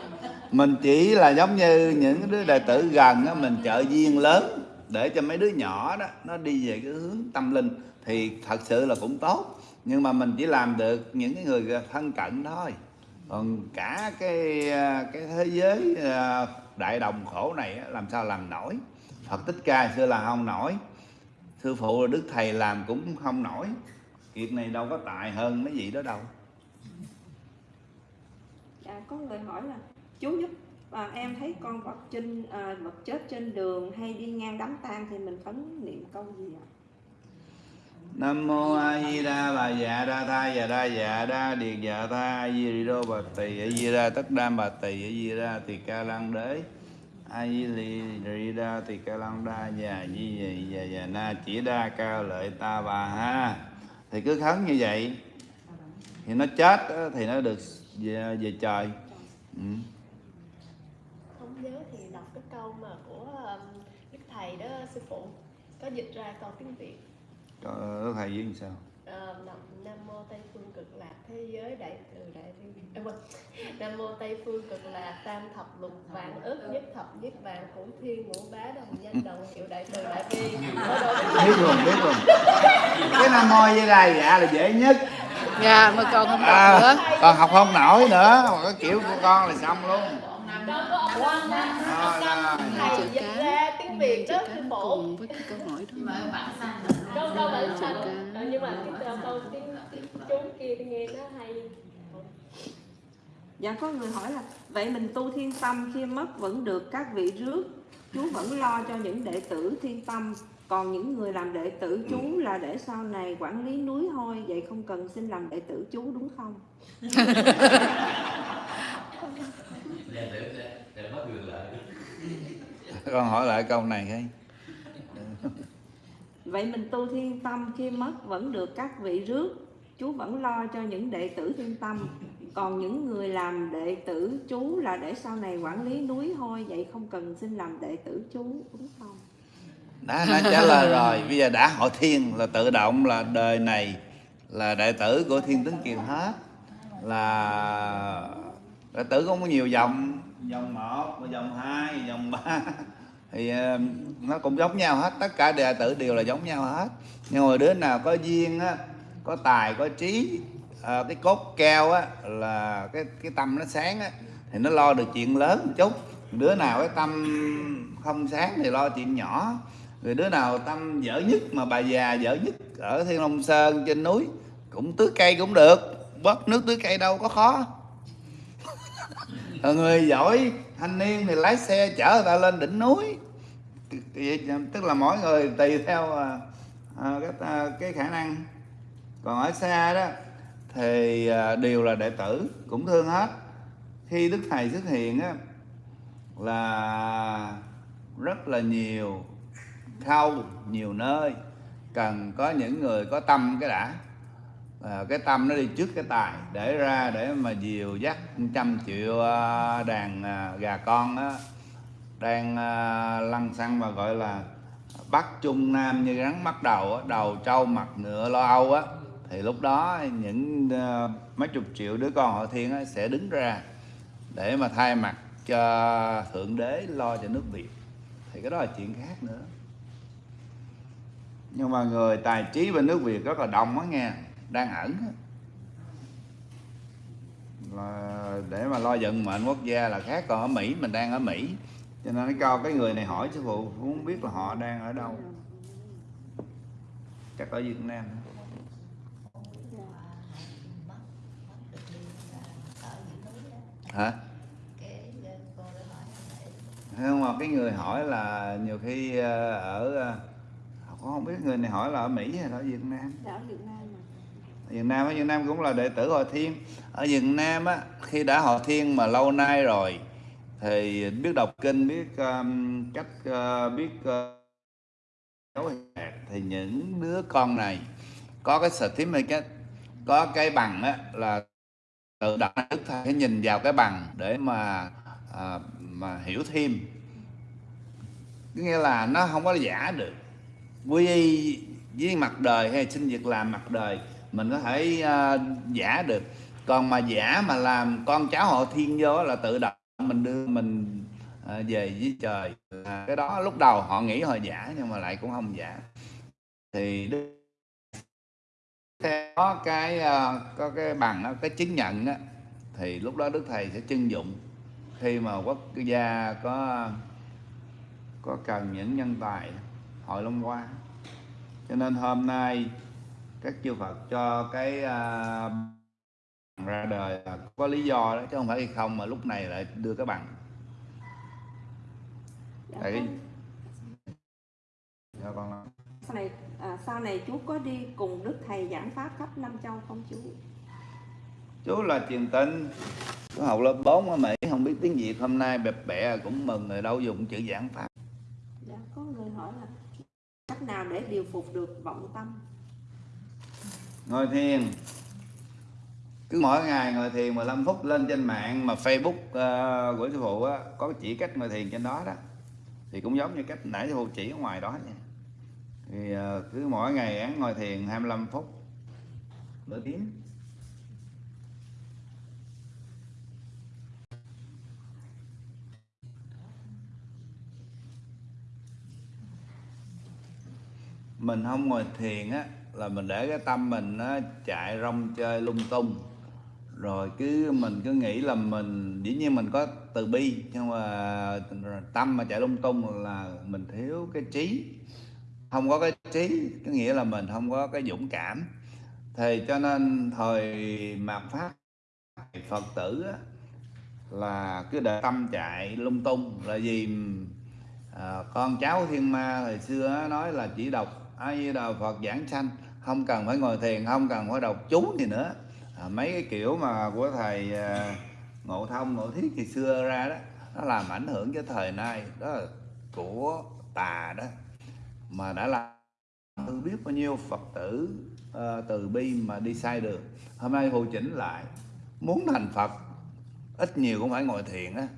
mình chỉ là giống như những đứa đệ tử gần đó mình trợ duyên lớn để cho mấy đứa nhỏ đó, nó đi về cái hướng tâm linh thì thật sự là cũng tốt. Nhưng mà mình chỉ làm được những cái người thân cận thôi. Còn cả cái à, cái thế giới à, đại đồng khổ này làm sao làm nổi? Phật Thích Ca xưa là không nổi. Sư phụ Đức Thầy làm cũng không nổi. Việc này đâu có tài hơn mấy gì đó đâu có người hỏi là chú giúp à, em thấy con vật trên à, vật chết trên đường hay đi ngang đám tang thì mình khấn niệm câu gì ạ? Nam mô A Di Đà Bà Dạ Đa Tha Dạ Đa Dạ Đa Điệt Dạ Tha A Di Đô Bà Tỳ A Di Đà Tất Đam Bà Tỳ A Di Đà Tỳ Ca Lăng Đế A Di Lì Ri Đa Tỳ Ca Lăng Đa Dạ Di Dạ Dạ Dạ Na Chỉ Đa ca Lợi Ta Bà Ha. Thì cứ khấn như vậy thì nó chết thì nó được về, về trời. Ừ. không nhớ thì đọc cái câu mà của um, đức thầy đó sư phụ có dịch ra câu tiếng việt. Trời thầy với làm sao? Ờ, nam, nam mô tây phương cực lạc thế giới đại từ đại bi vâng. nam mô tây phương cực lạc tam thập lục vạn ức nhất thập nhất vạn cửu thiên ngũ bá đồng danh đồng hiệu đại từ đại bi. Biết luôn biết luôn cái nam mô với đà dạ là dễ nhất dạ mà còn không à, nữa. còn học không nổi nữa. Mà cái kiểu của con là xong luôn. Rồi, rồi. thầy dịch ra tiếng việt phụ cùng với cái câu hỏi đó. Mà bạn xanh câu câu bản chữ xanh cá. Nhưng mà cái câu, câu tiếng, tiếng chú kia thì nghe nó hay. Dạ có người hỏi là vậy mình tu thiên tâm khi mất vẫn được các vị rước? Chú vẫn lo cho những đệ tử thiên tâm còn những người làm đệ tử chú là để sau này quản lý núi thôi vậy không cần xin làm đệ tử chú đúng không? Con hỏi lại câu này cái. Vậy mình tu thiên tâm khi mất vẫn được các vị rước chú vẫn lo cho những đệ tử thiên tâm. Còn những người làm đệ tử chú là để sau này quản lý núi thôi vậy không cần xin làm đệ tử chú đúng không đã đã trả lời rồi. Bây giờ đã hội thiên là tự động là đời này là đệ tử của thiên tướng kiều hết. Là đệ tử không có nhiều dòng. Dòng một dòng hai dòng ba. Thì ờ, nó cũng giống nhau hết. Tất cả đệ tử đều là giống nhau hết. Nhưng mà đứa nào có duyên á có tài có trí à, cái cốt keo á là cái cái tâm nó sáng á thì nó lo được chuyện lớn một chút. Đứa nào cái tâm không sáng thì lo chuyện nhỏ người đứa nào tâm dở nhất mà bà già dở nhất ở thiên long sơn trên núi cũng tưới cây cũng được. Bớt nước tưới cây đâu có khó. Còn người giỏi thanh niên thì lái xe chở người ta lên đỉnh núi. Tức là mỗi người tùy theo à, à, cái, à, cái khả năng. Còn ở xa đó thì đều là đệ tử cũng thương hết. Khi đức thầy xuất hiện á là rất là nhiều khâu nhiều nơi. Cần có những người có tâm cái đã. À, cái tâm nó đi trước cái tài để ra để mà dìu dắt trăm triệu à, đàn à, gà con đó, đang à, lăn xăng mà gọi là bắc trung nam như rắn bắt đầu á, đầu trâu mặt ngựa lo âu á. Thì lúc đó những mấy chục triệu đứa con họ thiên á, sẽ đứng ra để mà thay mặt cho thượng đế lo cho nước việt. Thì cái đó là chuyện khác nữa nhưng mà người tài trí bên nước việt rất là đông á nghe, đang ẩn là để mà lo vận mệnh quốc gia là khác, còn ở mỹ, mình đang ở mỹ. Cho nên nó cho cái người này hỏi sư phụ muốn biết là họ đang ở đâu? Chắc ở việt nam hả? Không, mà cái người hỏi là nhiều khi ờ, ở ờ, cũng không biết người này hỏi là ở Mỹ hay là ở Việt Nam. Đã ở Việt Nam mà Việt Nam ở Việt Nam cũng là đệ tử Hòa Thiên. Ở Việt Nam á khi đã Hòa Thiên mà lâu nay rồi thì biết đọc kinh biết um, cách uh, biết uh, thì những đứa con này có cái certificate có cái bằng á là tự đặt đức thầy phải nhìn vào cái bằng để mà à, mà hiểu thêm. Có nghĩa là nó không có giả được quy y với mặt đời hay xin việc làm mặt đời mình có thể uh, giả được. Còn mà giả mà làm con cháu họ thiên vô là tự động mình đưa mình uh, về với trời. À, cái đó lúc đầu họ nghĩ họ giả nhưng mà lại cũng không giả. Thì có cái uh, có cái bằng đó, cái chứng nhận đó, thì lúc đó đức thầy sẽ chưng dụng. Khi mà quốc gia có có cần những nhân tài hội long hoa. Cho nên hôm nay các chư Phật cho cái uh, ra đời là có lý do đó chứ không phải không mà lúc này lại đưa cái bằng. Dạ tại vâng. cho con nói. sau này à, sau này chú có đi cùng đức thầy giảng pháp khắp năm châu không chú chú là truyền tin chú học lớp 4 ở Mỹ không biết tiếng Việt hôm nay bẹp bẹ cũng mừng rồi đâu dùng chữ giảng pháp dạ có người hỏi là cách nào để điều phục được vọng tâm? Ngồi thiền. Cứ mỗi ngày ngồi thiền 15 phút lên trên mạng mà Facebook uh, của sư phụ á, có chỉ cách ngồi thiền trên đó đó. Thì cũng giống như cách nãy sư phụ chỉ ở ngoài đó nha. Thì uh, cứ mỗi ngày án ngồi thiền 25 phút. Nửa tiếng. Mình không ngồi thiền á là mình để cái tâm mình nó chạy rong chơi lung tung. Rồi cứ mình cứ nghĩ là mình dĩ nhiên mình có từ bi nhưng mà tâm mà chạy lung tung là mình thiếu cái trí. Không có cái trí có nghĩa là mình không có cái dũng cảm. Thì cho nên thời mạt pháp phật tử á, là cứ để tâm chạy lung tung. Là vì à, con cháu thiên ma hồi xưa á, nói là chỉ đọc a di đà phật giảng sanh không cần phải ngồi thiền không cần phải đọc chú gì nữa. À, mấy cái kiểu mà của thầy à, ngộ thông ngộ thiết thì xưa ra đó nó làm ảnh hưởng cho thời nay đó là của tà đó mà đã làm tôi biết bao nhiêu phật tử ờ, từ bi mà đi sai đường. Hôm nay hồi chỉnh lại muốn thành phật ít nhiều cũng phải ngồi thiền á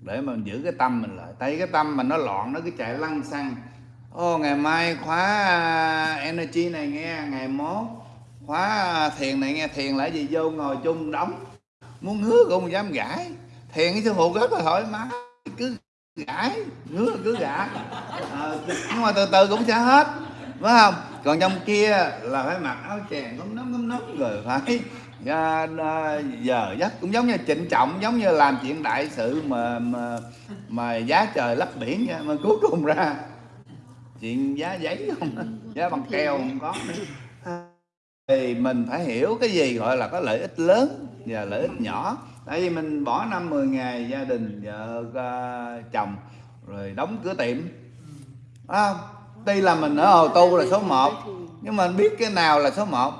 để mà giữ cái tâm mình lại. Tay cái tâm mình nó loạn nó cứ chạy lăn xăng ô ngày mai khóa à, energy này nghe ngày mốt. Khóa à, thiền này nghe thiền lại gì? Vô ngồi chung đóng. Muốn ngứa cũng không dám gãi. Thiền cái sư phụ rất là thoải mái. Cứ gãi ngứa cứ gãi. À, nhưng mà từ từ cũng sẽ hết. Phải không? Còn trong kia là phải mặc áo chèn cúm nấm cúm nấm rồi phải à, à, giờ giấc cũng giống như trịnh trọng giống như làm chuyện đại sự mà mà, mà giá trời lấp biển nha. Mà cuối cùng ra chuyện giá giấy không? Giá bằng keo không có. Thì mình phải hiểu cái gì gọi là có lợi ích lớn và lợi ích nhỏ. Tại vì mình bỏ năm 10 ngày gia đình vợ à, chồng rồi đóng cửa tiệm. Không tuy là mình ở hồ tu là số 1 nhưng mà mình biết cái nào là số 1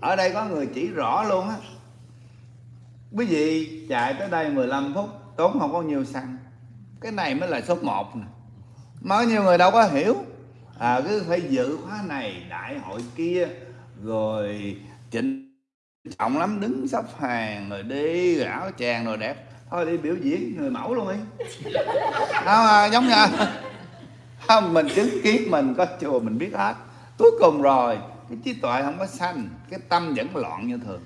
ở đây có người chỉ rõ luôn á. Quý vị chạy tới đây 15 phút tốn không có nhiều xăng. Cái này mới là số 1 nè mà có nhiều người đâu có hiểu. À cứ phải dự khóa này đại hội kia rồi chỉnh trọng lắm đứng sắp hàng rồi đi rồi áo chàng rồi đẹp. Thôi đi biểu diễn người mẫu luôn đi. Không à, giống như không mình chứng kiến mình có chùa mình biết hết. Cuối cùng rồi cái trí tuệ không có sanh cái tâm vẫn loạn như thường.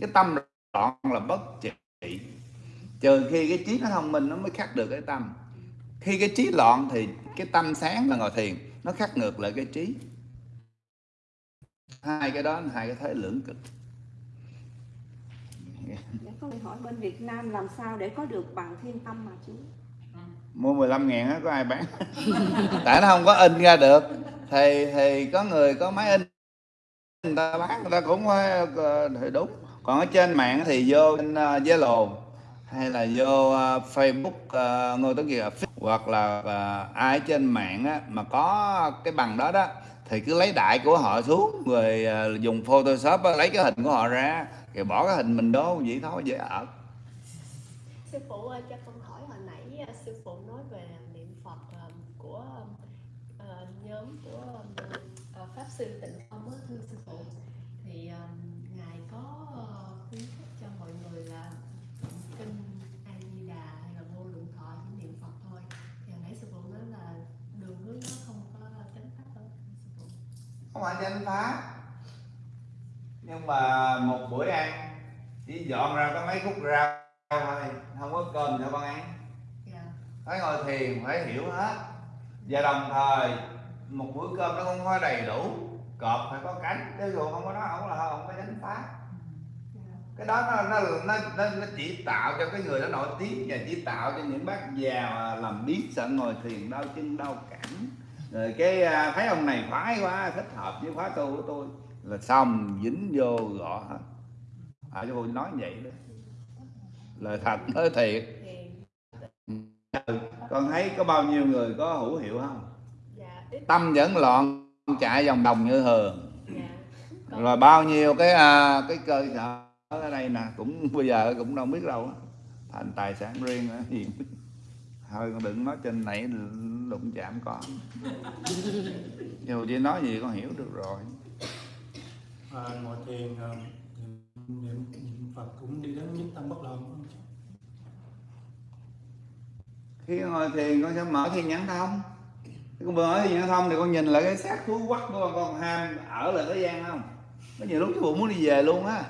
Cái tâm loạn là bất trị. Trừ khi cái trí nó thông minh nó mới khắc được cái tâm. Khi cái trí loạn thì cái tâm sáng là ngồi thiền nó khắc ngược lại cái trí. Hai cái đó là hai cái thế lưỡng cực. Dạ, có lời hỏi bên Việt Nam làm sao để có được bằng thiên tâm mà chú? mua 15 ngàn á có ai bán? Tại nó không có in ra được. Thì thì có người có máy in người ta bán người ta cũng phải ờ, thì đúng. Còn ở trên mạng thì vô trên uh, Zalo hay là vô uh, Facebook uh, ngôi tiếng hoặc là uh, ai trên mạng á, mà có cái bằng đó đó thì cứ lấy đại của họ xuống rồi uh, dùng Photoshop lấy cái hình của họ ra rồi bỏ cái hình mình đó vậy thôi dễ ở sư phụ ơi cho con hỏi hồi nãy sư phụ nói về niệm phật của nhóm của pháp sư tịnh phong á thưa sư phụ thì à, ngài có à, khuyến khích cho mọi người là kinh a di đà hay là vô lượng thọ chỉ niệm phật thôi thì hồi nãy sư phụ nói là đường hướng nó không có chánh pháp đâu sư phụ không phải chánh pháp nhưng mà một bữa ăn chỉ dọn ra có mấy khúc rau thôi không có cơm cho con ăn. Dạ. Phải ngồi thiền phải hiểu hết. Và đồng thời một bữa cơm nó không có đầy đủ. Cọp phải có cánh chứ dù không có đó không là không có chánh pháp dạ. Cái đó nó nó nó, nó, nó chỉ tạo cho cái người đó nổi tiếng và chỉ tạo cho những bác già làm biết sợ ngồi thiền đau chân đau cẳng rồi cái à, thấy ông này khoái quá thích hợp với khóa tu của tôi. Là xong dính vô gõ hết. À cô nói vậy đó. Lời thật nói thiệt. Thì con thấy có bao nhiêu người có hữu hiệu không? Dạ tâm vẫn loạn chạy vòng đồng như thường. Dạ. Rồi bao nhiêu cái à, cái cơ sở ở đây nè cũng bây giờ cũng đâu biết đâu thành tài sản riêng gì thôi con đừng nói trên này đụng chạm con. Dù chỉ nói gì con hiểu được rồi. À, ngồi thiền à, niệm, Phật cũng đi đến nhất tâm bất loạn khi ngồi thiền con sẽ mở thiên nhãn thông. Con mở thiên nhãn thông thì con nhìn lại cái xác thú quắc của con con ham ở lại thế gian không? Có nhiều lúc cái bụng muốn đi về luôn á.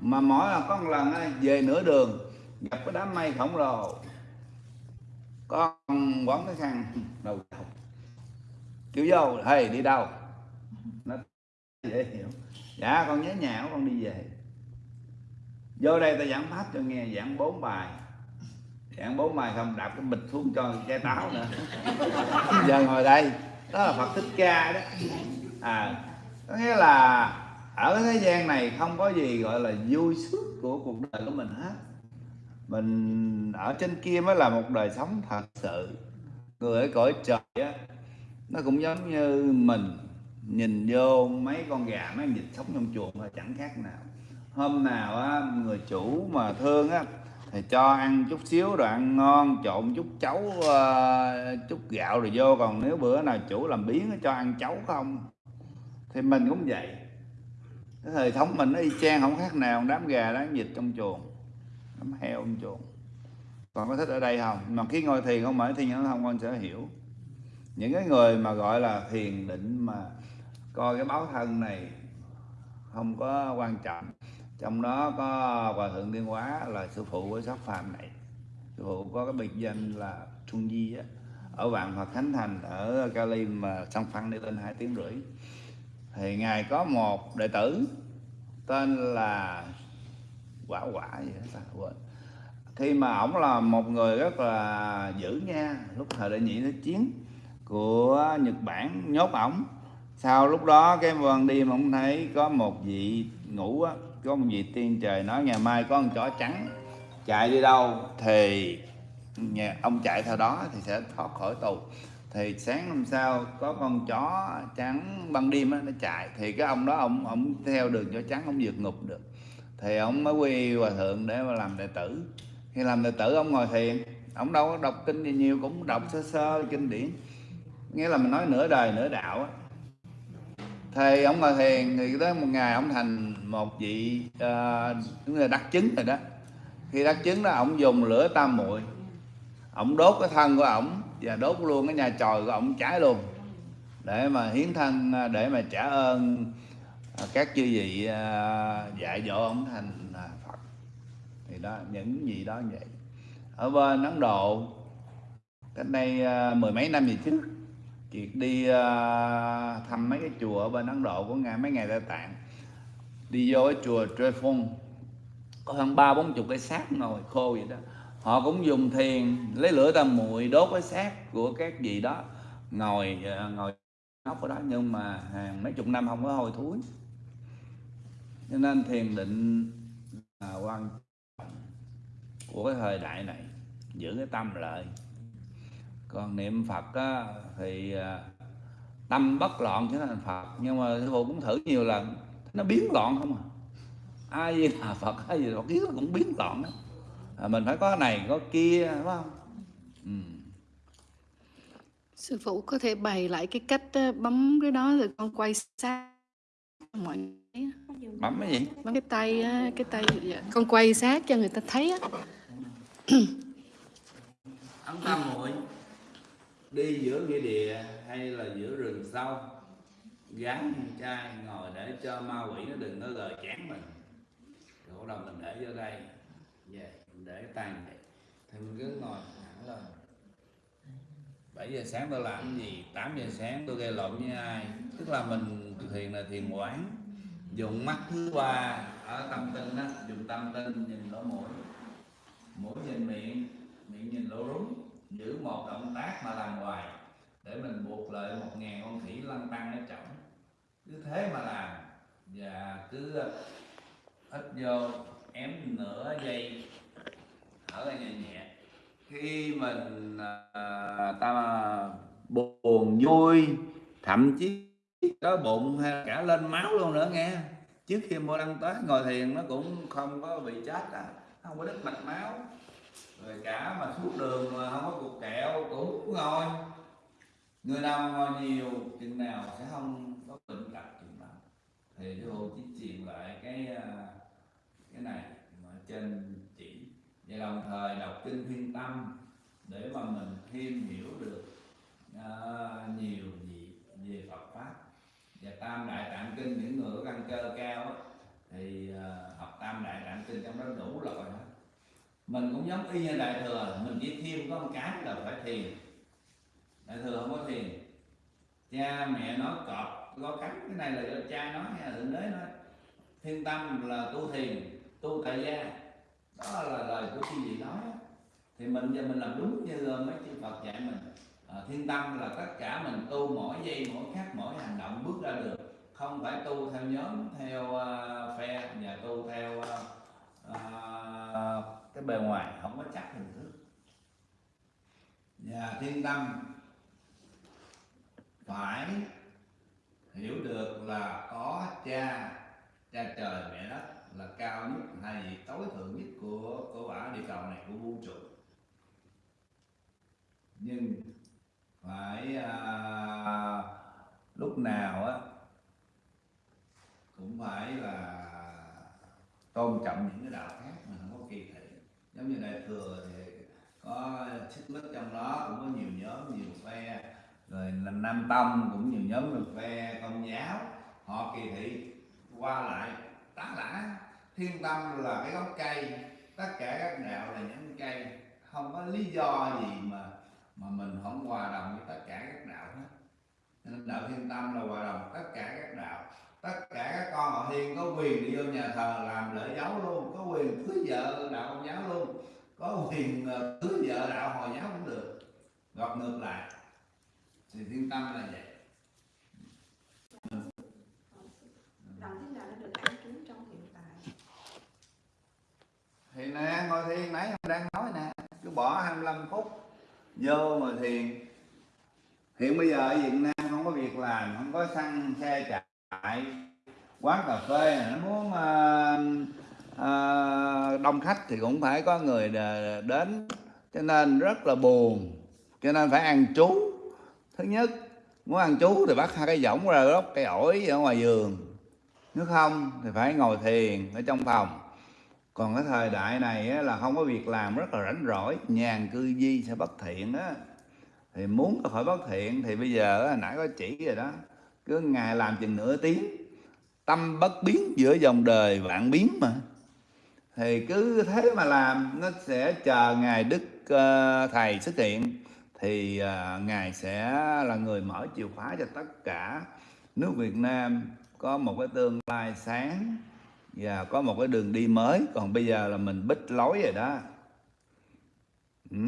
Mà mỗi là có một lần về nửa đường gặp cái đám mây khổng lồ con quán cái khăn đầu đầu kiểu vô, hey, đi đâu? Nó dễ hiểu. Dạ con nhớ nhà của con đi về. Vô đây ta giảng pháp cho nghe, giảng bốn bài. Giảng bốn bài không đạp cái bịch xuống cho chai táo nữa. Giờ ngồi đây, đó là phật thích ca đó. À có nghĩa là ở thế gian này không có gì gọi là vui sướng của cuộc đời của mình hết mình ở trên kia mới là một đời sống thật sự. Người ở cõi trời á nó cũng giống như mình nhìn vô mấy con gà mấy con vịt sống trong chuồng thôi chẳng khác nào. Hôm nào á người chủ mà thương á thì cho ăn chút xíu rồi ăn ngon trộn chút chấu uh, chút gạo rồi vô. Còn nếu bữa nào chủ làm biến cho ăn chấu không? Thì mình cũng vậy. Cái thời thống mình nó y chang không khác nào đám gà đám vịt trong chuồng đám heo ông chuồng còn có thích ở đây không? Mà khi ngồi thiền không mở thiền nó không, con sẽ hiểu. Những cái người mà gọi là thiền định mà coi cái báo thân này không có quan trọng. Trong đó có hòa thượng tiên hóa là sư phụ của sắc phàm này. Sư phụ có cái biệt danh là Trung Di á. Ở vạn Phật Khánh Thành, ở Cali mà song phăng đi lên hai tiếng rưỡi. Thì ngài có một đệ tử tên là quả quả gì đó ta quên. Khi mà ổng là một người rất là dữ nha lúc thời đại nhị thế chiến của Nhật Bản nhốt ổng. Sau lúc đó cái ban đêm ông thấy có một vị ngủ á có một vị tiên trời nói ngày mai có con chó trắng chạy đi đâu thì nhà ông chạy theo đó thì sẽ thoát khỏi tù. Thì sáng hôm sau có con chó trắng ban đêm á, nó chạy. Thì cái ông đó ông ông theo đường chó trắng ông vượt ngục được thì ông mới quy hòa thượng để mà làm đệ tử. Khi làm đệ tử ông ngồi thiền. Ông đâu có đọc kinh gì nhiều cũng đọc sơ sơ kinh điển. Nghĩa là mình nói nửa đời nửa đạo á. Thì ông ngồi thiền thì tới một ngày ông thành một vị uh, là đắc chứng rồi đó. Khi đắc chứng đó ông dùng lửa tam muội. Ông đốt cái thân của ổng và đốt luôn cái nhà tròi của ổng cháy luôn. Để mà hiến thân ờ, để mà trả ơn À, các chư vị à, dạy dỗ ông thành à, Phật. Thì đó, những gì đó vậy. Ở bên Ấn Độ, cách đây mười mấy năm gì trước Kiệt đi thăm mấy cái chùa ở bên Ấn Độ của ngày mấy ngày Tây Tạng. Đi vô cái chùa Trefon có hơn ba bốn chục cái xác ngồi khô vậy đó. Họ cũng dùng thiền, lấy lửa tam muội, đốt cái xác của các vị đó, ngồi ngồi nóc ở đó. Nhưng mà hàng mấy chục năm không có hôi thối cho nên thiền định là quan trọng của cái thời đại này giữ cái tâm lợi còn niệm phật á, thì à, tâm bất loạn chứ thành phật nhưng mà sư phụ cũng thử nhiều lần nó biến loạn không à. Ai gì là phật ai gì là phật kiến cũng biến loạn đó à, mình phải có này có kia đúng không? Ừ. sư phụ có thể bày lại cái cách bấm cái đó rồi con quay sang mọi người bấm cái gì? Bấm cái tay á, cái tay dạ. con quay sát cho người ta thấy á. Ấn tam muội đi giữa nghĩa địa hay là giữa rừng sâu? Gắn chai ngồi để cho ma quỷ nó đừng có gờ chán mình. Rồi bắt đầu mình để vô đây? Về mình để tay vậy thì mình cứ ngồi thẳng lên. 7 giờ sáng tôi làm cái gì? 8 giờ sáng tôi gây lộn với ai? Tức là mình thiền là thiền quán dùng mắt thứ ba ở tâm tinh đó dùng tâm tinh nhìn lỗ mũi. Mũi nhìn miệng miệng nhìn lỗ rúng. Giữ một động tác mà làm hoài để mình buộc lợi một ngàn con khỉ lăn tăng ở trọng cứ thế mà làm và cứ ờ, ít vô ém nửa giây thở ra nhẹ nhẹ. Khi mình à, ta buồn vui thậm chí có bụng hay cả lên máu luôn nữa nghe. Trước khi mua đăng tới ngồi thiền nó cũng không có bị chết à. Không có đứt mạch máu. Rồi cả mà suốt đường mà không có cục kẹo cũng ngồi. Người nào ngồi nhiều chừng nào sẽ không có bệnh tật chừng nào. Thì cái hồ chỉ truyền lại cái à, cái này mà trên chỉ. Và đồng thời đọc kinh thiên tâm để mà mình thêm hiểu được uh, nhiều gì về Phật và tam đại tạng kinh, những người có căn cơ cao thì ờ, học tam đại tạng kinh trong đó đủ loại hết. Mình cũng giống y như đại thừa, mình chỉ thêm có một cái là phải thiền. Đại thừa không có thiền. Cha, mẹ nói cọp có cắn cái này là do cha nói hay là thượng đế nói. Thiên tâm là tu thiền, tu tại gia. Đó là lời của chư vị nói thì mình giờ mình làm đúng như ờ, mấy chư Phật dạy mình à, thiên tâm là tất cả mình tu mỗi giây mỗi khắc mỗi hành động bước ra được. Không phải tu theo nhóm theo uh, phe và tu theo uh, uh, cái bề ngoài không có chắc hình thức. Và thiên tâm phải hiểu được là có cha cha trời mẹ đất là cao nhất hay vị tối thượng nhất của của quả địa cầu này của vũ trụ. Nhưng phải à, lúc nào á cũng phải là tôn trọng những cái đạo khác mà không có kỳ thị. Giống như đại thừa thì có xích mích trong đó cũng có nhiều nhóm nhiều phe. Rồi là nam tông cũng nhiều nhóm được phe công giáo. Họ kỳ thị qua lại tá lả. Thiên tâm là cái gốc cây tất cả các đạo là những cây. Không có lý do gì mà mà mình không hòa đồng với tất cả các đạo hết. Nên đạo thiên tâm là hòa đồng tất cả các đạo. Tất cả các con họ thiên có quyền đi vô nhà thờ làm lễ dấu luôn. Có quyền cưới vợ đạo công giáo luôn. Có quyền ờ, cưới vợ đạo hồi giáo cũng được. Gọt ngược lại. Thì thiên tâm là vậy. Làm thế nào để được an trú trong hiện tại. Thì nè ngồi thiền nãy em đang nói nè. Cứ bỏ 25 phút vô mà thiền. Hiện bây giờ ở Việt Nam không có việc làm không có xăng xe chạy quán cà phê. Này, nó muốn ờ, ờ, đông khách thì cũng phải có người đến. Cho nên rất là buồn. Cho nên phải ăn trú. Thứ nhất muốn ăn trú thì bắt hai cái võng ra gốc cây ổi ở ngoài giường. Nếu không thì phải ngồi thiền ở trong phòng còn cái thời đại này á, là không có việc làm rất là rảnh rỗi nhàn cư di sẽ bất thiện á. Thì muốn có khỏi bất thiện thì bây giờ á, nãy có chỉ rồi đó cứ ngày làm chừng nửa tiếng tâm bất biến giữa dòng đời vạn biến mà. Thì cứ thế mà làm nó sẽ chờ ngài đức uh, thầy xuất hiện thì uh, ngài sẽ là người mở chìa khóa cho tất cả. Nước Việt Nam có một cái tương lai sáng và có một cái đường đi mới. Còn bây giờ là mình bích lối rồi đó. Ừ.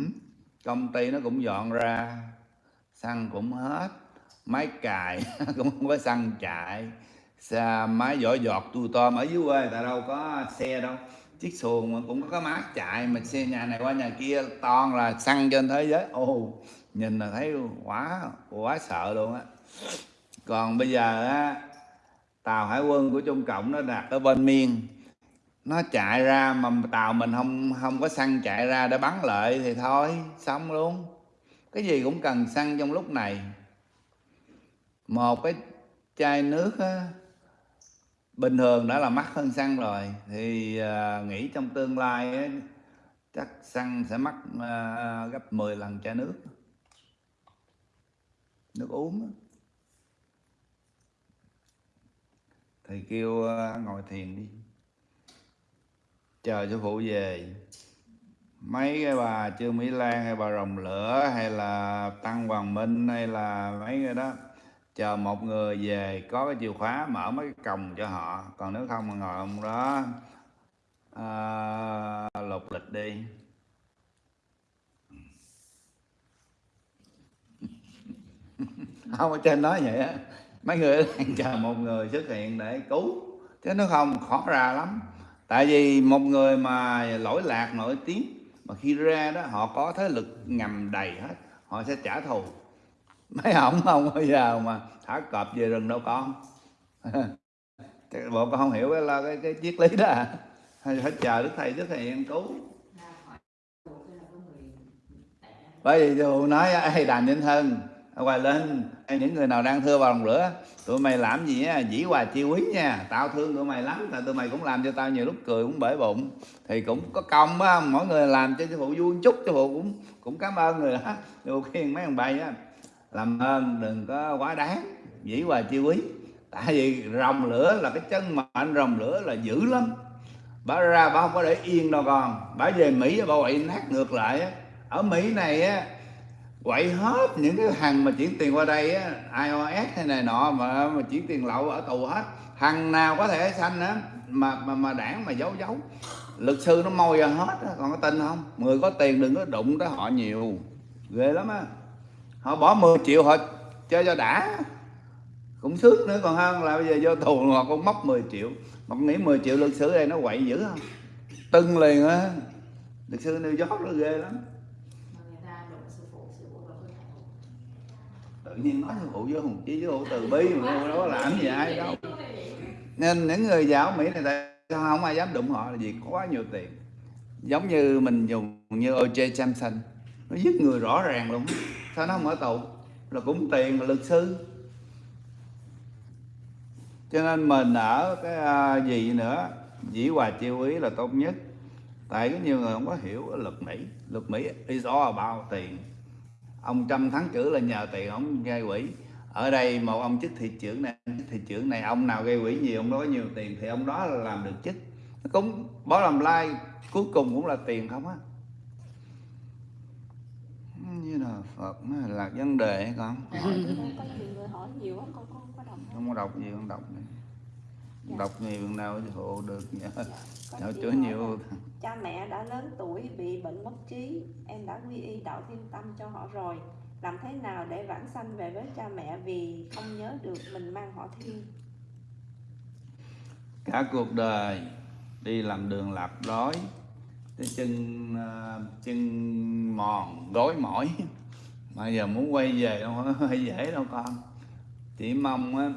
công ty nó cũng dọn ra xăng cũng hết máy cài cũng không có xăng chạy. Xa máy vỏ giọt tu tôm ở dưới quê tại đâu có xe đâu. Chiếc xuồng mà cũng có máy chạy mà xe nhà này qua nhà kia toàn là xăng trên thế giới. Ô, nhìn là thấy quá quá sợ luôn á. Còn bây giờ á tàu hải quân của trung cộng nó đặt ở bên miên nó chạy ra mà tàu mình không không có xăng chạy ra để bắn lại thì thôi xong luôn. Cái gì cũng cần xăng trong lúc này. Một cái chai nước á, bình thường đã là mắc hơn xăng rồi thì à, nghĩ trong tương lai á, chắc xăng sẽ mắc à, gấp 10 lần chai nước. Nước uống á. Thầy kêu ờ, ngồi thiền đi. Chờ sư phụ về. Mấy cái bà trương mỹ lan hay bà rồng lửa hay là tăng hoàng minh hay là mấy người đó chờ một người về có cái chìa khóa mở mấy cái còng cho họ. Còn nếu không mà ngồi ông đó à, lục lịch đi. Không ở trên nói vậy á mấy người đang chờ một người xuất hiện để cứu. Chứ nó không khó ra lắm. Tại vì một người mà lỗi lạc nổi tiếng mà khi ra đó họ có thế lực ngầm đầy hết họ sẽ trả thù. Mấy ổng không bao giờ mà thả cọp về rừng đâu con. Bộ con không hiểu cái cái, cái, cái triết lý đó. À Hay phải chờ đức thầy đức thầy em cứu. Bởi vì dù nói ai đàn vĩnh thân quay lên những người nào đang thưa vào lòng lửa, tụi mày làm gì á, dĩ hòa chi quý nha. Tao thương tụi mày lắm, tại tụi mày cũng làm cho tao nhiều lúc cười cũng bể bụng. Thì cũng có công á, mỗi người làm cho sư phụ vui chút sư phụ cũng cũng cảm ơn người đó. Sư phụ khuyên mấy ông bay á, làm ơn, đừng có quá đáng, dĩ hòa chi quý. Tại vì rồng lửa là cái chân mệnh rồng lửa là dữ lắm. Bà ra bà không có để yên đâu con. Bà về mỹ bà quậy nát ngược lại á. Ở mỹ này á quậy hết những cái thằng mà chuyển tiền qua đây á ios hay này nọ mà, mà chuyển tiền lậu ở tù hết. Thằng nào có thể xanh á mà mà mà đảng mà giấu giấu. Luật sư nó môi ra hết á còn có tin không? Người có tiền đừng có đụng tới họ nhiều. Ghê lắm á. Họ bỏ 10 triệu họ chơi cho đã. Cũng sướng nữa còn hơn là bây giờ vô tù họ cũng móc 10 triệu. Mà nghĩ 10 triệu luật sư đây nó quậy dữ không? Tưng liền á. Luật sư New York nó ghê lắm mà người ta đụng sư phụ sư phụ đâu có thể tự nhiên nói sư phụ với hùng chí với hữu từ bi mà đâu có làm gì ai đâu. Nên những người giàu mỹ này tại sao không ai dám đụng họ là vì có quá nhiều tiền. Giống như mình dùng như O.J. Simpson nó giết người rõ ràng luôn sao nó không ở tù? Là cũng tiền, là luật sư. Cho nên mình ở cái à, gì nữa, dĩ hòa chiêu ý là tốt nhất. Tại có nhiều người không có hiểu luật mỹ luật mỹ is all about tiền ông trăm thắng cử là nhờ tiền ông gây quỹ. Ở đây một ông chức thị trưởng này chức thị trưởng này ông nào gây quỹ nhiều ông đó có nhiều tiền thì ông đó là làm được chức. Nó cũng bỏ làm lai cuối cùng cũng là tiền không á. Như là phật nó là vấn đề con hỏi nay có nhiều người hỏi nhiều quá con con có đọc không? Không có đọc gì con đọc này đọc nhiều nào hộ được nhờ chị chứa hỏi nhiều cha mẹ đã lớn tuổi bị bệnh mất trí. Em đã quy y đạo thiên tâm cho họ rồi. Làm thế nào để vãng sanh về với cha mẹ vì không nhớ được mình mang họ thiên cả cuộc đời đi làm đường lạc đói cái chân ờ, chân mòn gối mỏi. Mà giờ muốn quay về đâu có dễ đâu con. Chỉ mong á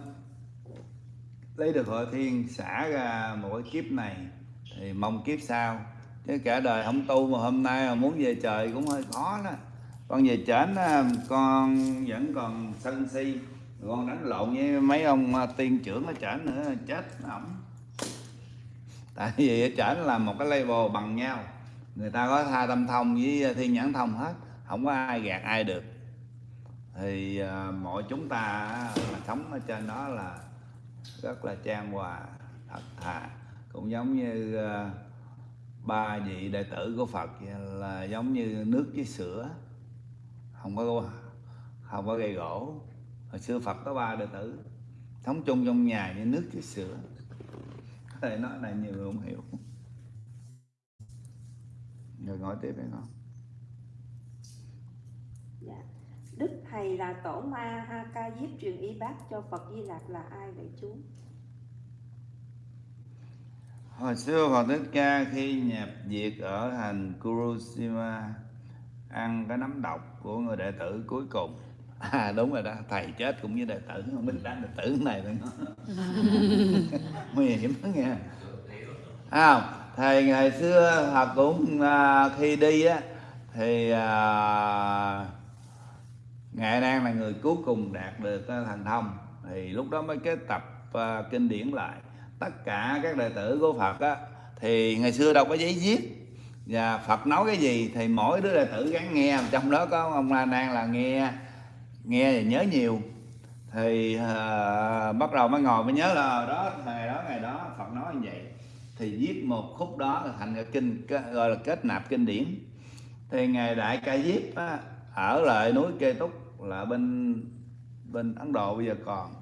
lấy được hội thiên xả ra một cái kiếp này thì mong kiếp sau. Chứ cả đời không tu mà hôm nay mà muốn về trời cũng hơi khó đó. Con về trển à, con vẫn còn sân si con đánh lộn với mấy ông à, tiên trưởng ở trển nữa chết ổng. Tại vì ở trển là một cái level bằng nhau. Người ta có tha tâm thông với thiên nhãn thông hết không có ai gạt ai được. Thì à, mọi chúng ta là sống ở trên đó là rất là trang hòa thật thà. Cũng giống như uh, ba vị đệ tử của Phật là giống như nước với sữa. Không có không có gây gỗ. Hồi xưa Phật có ba đệ tử sống chung trong nhà như nước với sữa. Có thể nói này nhiều người không hiểu. Rồi nói tiếp đây không dạ đức thầy là tổ ma ha ca diếp truyền y bát cho phật di lạc là ai vậy chú? Hồi xưa Phật Thích Ca khi nhập diệt ở thành Kurushima ăn cái nấm độc của người đệ tử cuối cùng. À đúng rồi đó thầy chết cũng với đệ tử không biết đánh đệ tử này thôi nguy hiểm đó nghe à, thầy ngày xưa Phật cũng à, khi đi á thì à, ngài đang là người cuối cùng đạt được ờ, thành thông thì lúc đó mới kết tập ờ, kinh điển lại. Tất cả các đệ tử của Phật á thì ngày xưa đâu có giấy viết. Và Phật nói cái gì thì mỗi đứa đệ tử gắn nghe. Trong đó có ông La Nan là nghe nghe và nhớ nhiều. Thì uh, bắt đầu mới ngồi mới nhớ là đó ngày đó ngày đó Phật nói như vậy. Thì viết một khúc đó là thành cái kinh gọi là kết nạp kinh điển. Thì ngài đại ca diếp á, ở lại núi kê túc là bên bên ấn độ bây giờ còn.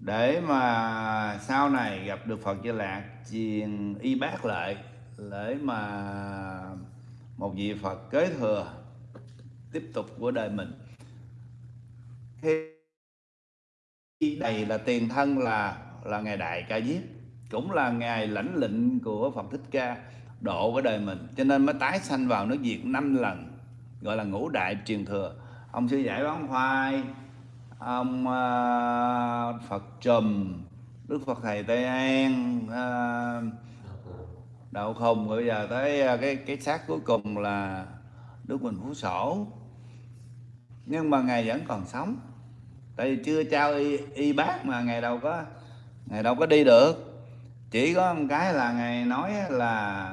Để mà sau này gặp được phật di lạc truyền y bác lại để mà một vị phật kế thừa tiếp tục của đời mình. Khi đây là tiền thân là là ngài đại ca diếp, cũng là ngài lãnh lệnh của phật thích ca, độ của đời mình. Cho nên mới tái sanh vào nước việt năm lần, gọi là ngũ đại truyền thừa ông sư giải bán khoai ông uh, phật trùm đức phật thầy tây an uh, đạo khùng rồi bây giờ tới uh, cái cái xác cuối cùng là đức bình phú sổ. Nhưng mà ngài vẫn còn sống. Tại vì chưa trao y, y bác mà ngài đâu có ngài đâu có đi được. Chỉ có một cái là ngài nói là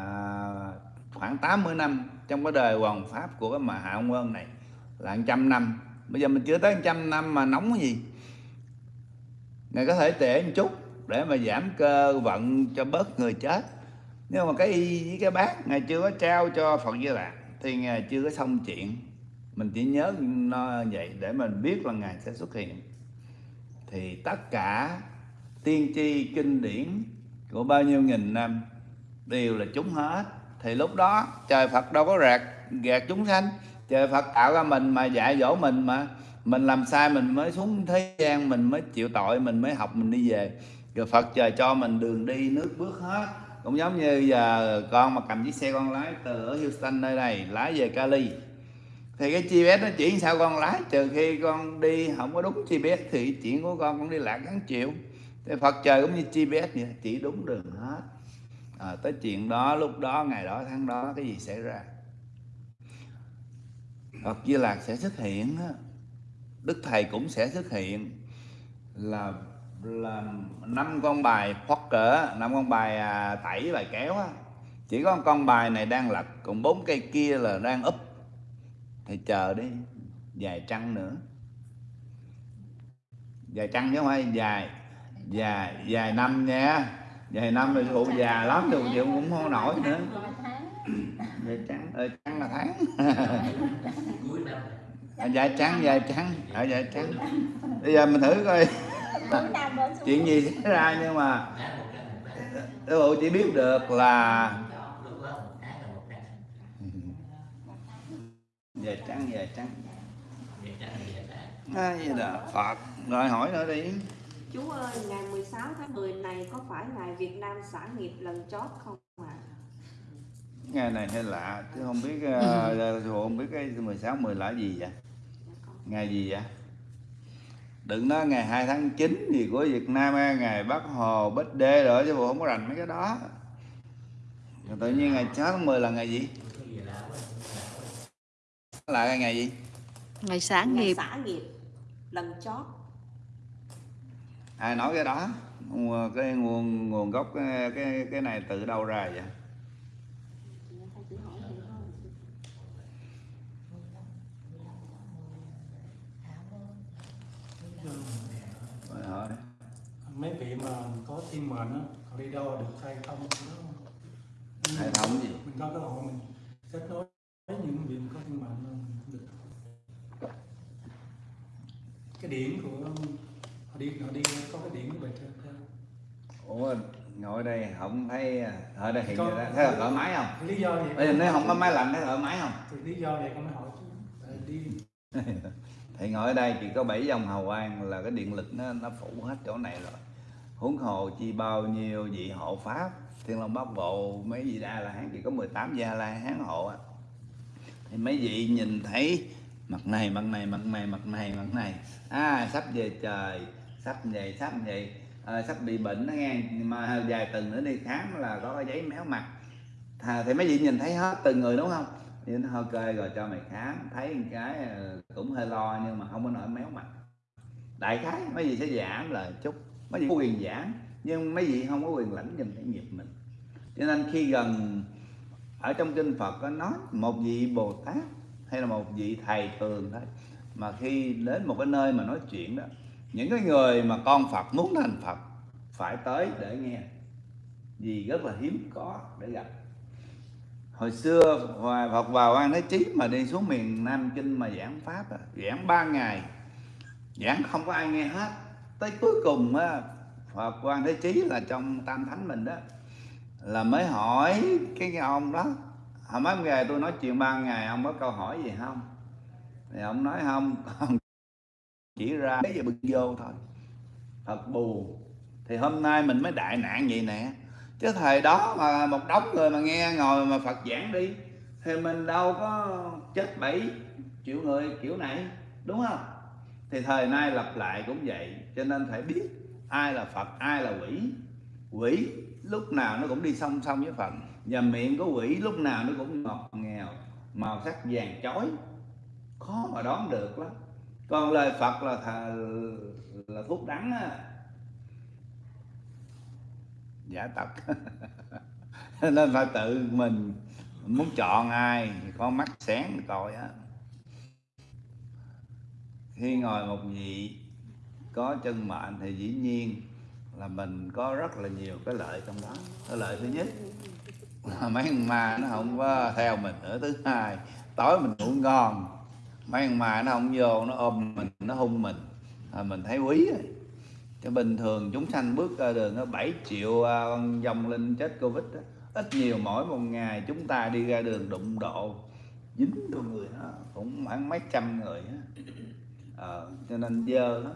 khoảng 80 năm trong cái đời hoàng pháp của cái mà hạ ông quân này là trăm năm. Bây giờ mình chưa tới trăm năm mà nóng cái gì. Ngài có thể trễ một chút để mà giảm cơ vận cho bớt người chết. Nhưng mà cái y, với cái bác, ngài chưa có trao cho phật di lạc thì ngài chưa có xong chuyện. Mình chỉ nhớ nó vậy để mình biết là ngài sẽ xuất hiện. Thì tất cả tiên tri kinh điển của bao nhiêu nghìn năm đều là chúng hết. Thì lúc đó trời Phật đâu có rạc gạt chúng sanh trời Phật tạo ra mình mà dạy dỗ mình mà. Mình làm sai mình mới xuống thế gian mình mới chịu tội mình mới học mình đi về. Rồi Phật trời cho mình đường đi nước bước hết. Cũng giống như giờ con mà cầm chiếc xe con lái từ ở Houston nơi này lái về Cali. Thì cái GPS nó chỉ sao con lái? Trừ khi con đi không có đúng GPS thì chuyện của con cũng đi lạc gắn chịu. Thì Phật trời cũng như GPS vậy chỉ đúng đường hết. À, tới chuyện đó lúc đó ngày đó tháng đó cái gì xảy ra? Phật Di Lạc sẽ xuất hiện. Đức Thầy cũng sẽ xuất hiện. Là là năm con bài phót cỡ năm con bài à, tẩy bài kéo á. Chỉ có con bài này đang lật còn bốn cây kia là đang úp thì chờ đi vài trăng nữa. Vài trăng chứ không phải dài dài dài năm nha. Vài năm rồi phụ già lắm rồi chịu cũng không nổi nữa. Vài trăng. Ờ, trăng là tháng. Cuối năm À, dạ trắng dạ trắng. Ở dạ trắng. Bây giờ mình thử coi. Chuyện gì xảy ra nhưng mà sư phụ chỉ biết được là dạ trắng dạ trắng. Ai là phật. Rồi hỏi nữa đi. Chú ơi, ngày 16 tháng 10 này có phải ngày Việt Nam xả nghiệp lần chót không ngày này hơi lạ chứ không biết uh, không biết cái 16 10 là gì vậy? Ngày gì vậy? Đừng nói ngày 2 tháng 9 gì của Việt Nam ngày Bắc Hồ Bích Đê rồi chứ bộ không có rành mấy cái đó. Rồi tự nhiên ngày 6 tháng 10 là ngày gì? Là ngày gì? Ngày sáng Ngày nghiệp. xả nghiệp lần chót. ai nói cái đó? Cái nguồn nguồn gốc cái cái, cái này từ đâu ra vậy Rồi mấy vị mà có thiên mệnh á họ đi đâu được hay không đó. hệ thống gì? Mình có cơ hội mình kết nối với những vị có thiên mệnh được. Cái điển của họ đi họ đi có cái điển của trên theo. Ủa ngồi đây không thấy ở đây hiện Có- thấy thoải mái không? Lý do vậy bây giờ nếu không có máy lạnh thấy thoải mái không? Thì lý do vậy con mới hỏi chứ. Đi thì ngồi ở đây chỉ có bảy dòng hào quang là cái điện lực nó nó phủ hết chỗ này rồi. Huống hồ chi bao nhiêu vị hộ pháp thiên long bát bộ mấy vị đa la hán chỉ có 18 gia la hán hộ á. Thì mấy vị nhìn thấy mặt này mặt này mặt này mặt này mặt này. À sắp về trời sắp về sắp về à, sắp bị bệnh đó nghe. Mà vài tuần nữa đi khám là có cái giấy méo mặt. À, thì mấy vị nhìn thấy hết từng người đúng không? Thì nó ok rồi cho mày khám, thấy một cái ờ, cũng hơi lo nhưng mà không có nổi méo mặt. Đại khái mấy gì sẽ giảm là chút, mấy gì có quyền giảm, nhưng mấy vị không có quyền lãnh dùm cái nghiệp mình. Cho nên khi gần, ở trong kinh Phật có nói một vị Bồ Tát hay là một vị thầy thường thôi, mà khi đến một cái nơi mà nói chuyện đó, những cái người mà con Phật muốn thành Phật phải tới để nghe. Vì rất là hiếm có để gặp hồi xưa Hòa Phật vào Quan Thế Chí mà đi xuống miền Nam Kinh mà giảng pháp à, giảng ba ngày giảng không có ai nghe hết. Tới cuối cùng á Phật Quan Thế Chí là trong Tam Thánh mình đó là mới hỏi cái ông đó hôm mấy ngày tôi nói chuyện ba ngày ông có câu hỏi gì không? Thì ông nói không con chỉ ra cái gì bực vô thôi. Thật buồn. Thì hôm nay mình mới đại nạn vậy nè chứ thời đó mà một đống người mà nghe ngồi mà Phật giảng đi thì mình đâu có chết bảy triệu người kiểu này đúng không? Thì thời nay lặp lại cũng vậy cho nên phải biết ai là Phật ai là quỷ. Quỷ lúc nào nó cũng đi song song với Phật và miệng của quỷ lúc nào nó cũng ngọt nghèo màu sắc vàng chói. Khó mà đoán được lắm. Còn lời Phật là thà, là thuốc đắng á giả tập nên phải tự mình muốn chọn ai thì con mắt sáng coi á. Khi ngồi một vị có chân mệnh thì dĩ nhiên là mình có rất là nhiều cái lợi trong đó. Cái lợi thứ nhất là mấy con ma nó không có theo mình. Nữa thứ hai tối mình ngủ ngon mấy con ma nó không vô nó ôm mình nó hung mình. À, mình thấy quý rồi chứ bình thường chúng sanh bước ra đường nó 7 triệu à, dòng linh chết covid đó. ít nhiều mỗi một ngày chúng ta đi ra đường đụng độ dính vô người đó cũng khoảng mấy trăm người đó. ờ, cho nên dơ lắm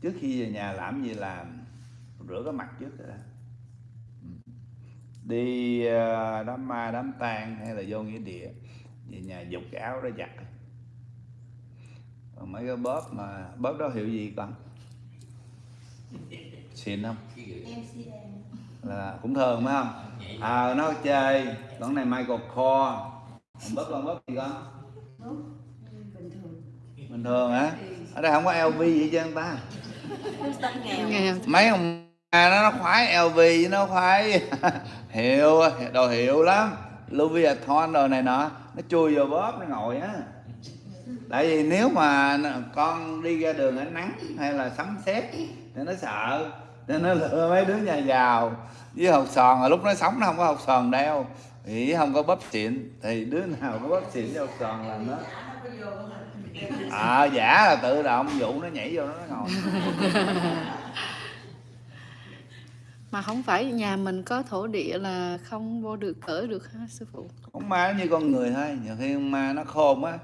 trước khi về nhà làm gì làm rửa cái mặt trước rồi đó đi à, đám ma đám tang hay là vô nghĩa địa về nhà dục cái áo đó giặt mấy cái bóp mà bóp đó hiệu gì con xịn không là cũng thường phải không? À nó chơi con này Michael Kors. Còn bóp con bóp gì con? Bình thường. Bình thường hả? Ở đây không có LV gì chứ ta. Mấy ông à, nó nó khoái LV với nó khoái. Hiệu đồ hiệu lắm. Louis Vuitton đồ này nọ. Nó chui vào bóp nó ngồi á. Tại vì nếu mà con đi ra đường ánh nắng hay là sấm sét thì nó sợ. Nên nó lựa mấy đứa nhà giàu. Với hột sòn rồi lúc nó sống nó không có hột sòn đeo thì không có bóp xịn. Thì đứa nào có bóp xịn với hột sòn là nó à giả là tự động vụ nó nhảy vô nó ngồi. Mà không phải nhà mình có thổ địa là không vô được ở được hả sư phụ? Con ma nó như con người thôi. Nhiều khi con ma nó khôn á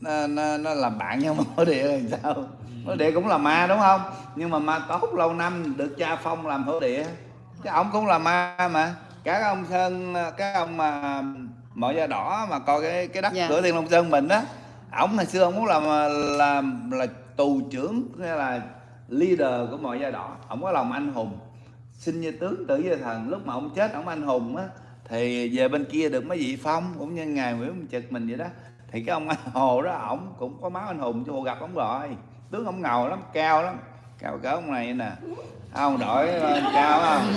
nó, nó, nó làm bạn nhau thổ địa là sao? Thổ địa cũng là ma đúng không? Nhưng mà ma tốt lâu năm được cha phong làm thổ địa cái ông cũng là ma mà. Các ông sơn các ông mà mọi da đỏ mà coi cái cái đất Dạ. cửa thiên long sơn mình á ổng ngày xưa ông muốn làm làm là tù trưởng hay là leader của mọi da đỏ. Ổng có lòng anh hùng. Sinh như tướng tử như thần. Lúc mà ông chết ông anh hùng á thì về bên kia được mấy vị phong cũng như ngài Nguyễn Minh Trực mình vậy đó thì cái ông anh hồ đó, ổng cũng có máu anh hùng cho hồ gặp ông rồi. Tướng ông ngầu lắm, cao lắm. Cao cỡ ông này nè. Ông đổi lên cao không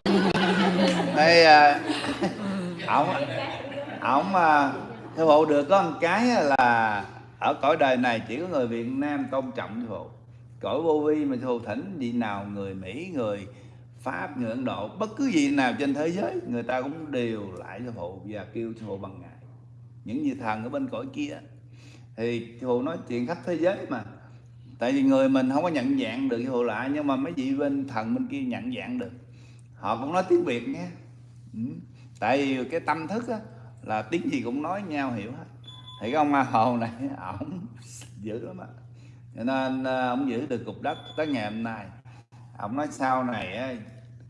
đây ờ, ổng ổng ờ, thưa theo hộ được có một cái là ở cõi đời này chỉ có người Việt Nam tôn trọng thưa phụ cõi vô vi mà sư thỉnh, vị nào người Mỹ, người Pháp, người Ấn Độ, bất cứ gì nào trên thế giới, người ta cũng đều lại cho phụ và kêu cho phụ bằng ngài những vị thần ở bên cõi kia. Thì hồ nói chuyện khắp thế giới mà. Tại vì người mình không có nhận dạng được hồ lại nhưng mà mấy vị bên thần bên kia nhận dạng được. Họ cũng nói tiếng Việt nghe. Ừ. tại vì cái tâm thức á, là tiếng gì cũng nói nhau hiểu hết. Thì cái ông Ma Hồ này ổng dữ lắm á. Cho nên à, ông giữ được cục đất tới ngày hôm nay. Ông nói sau này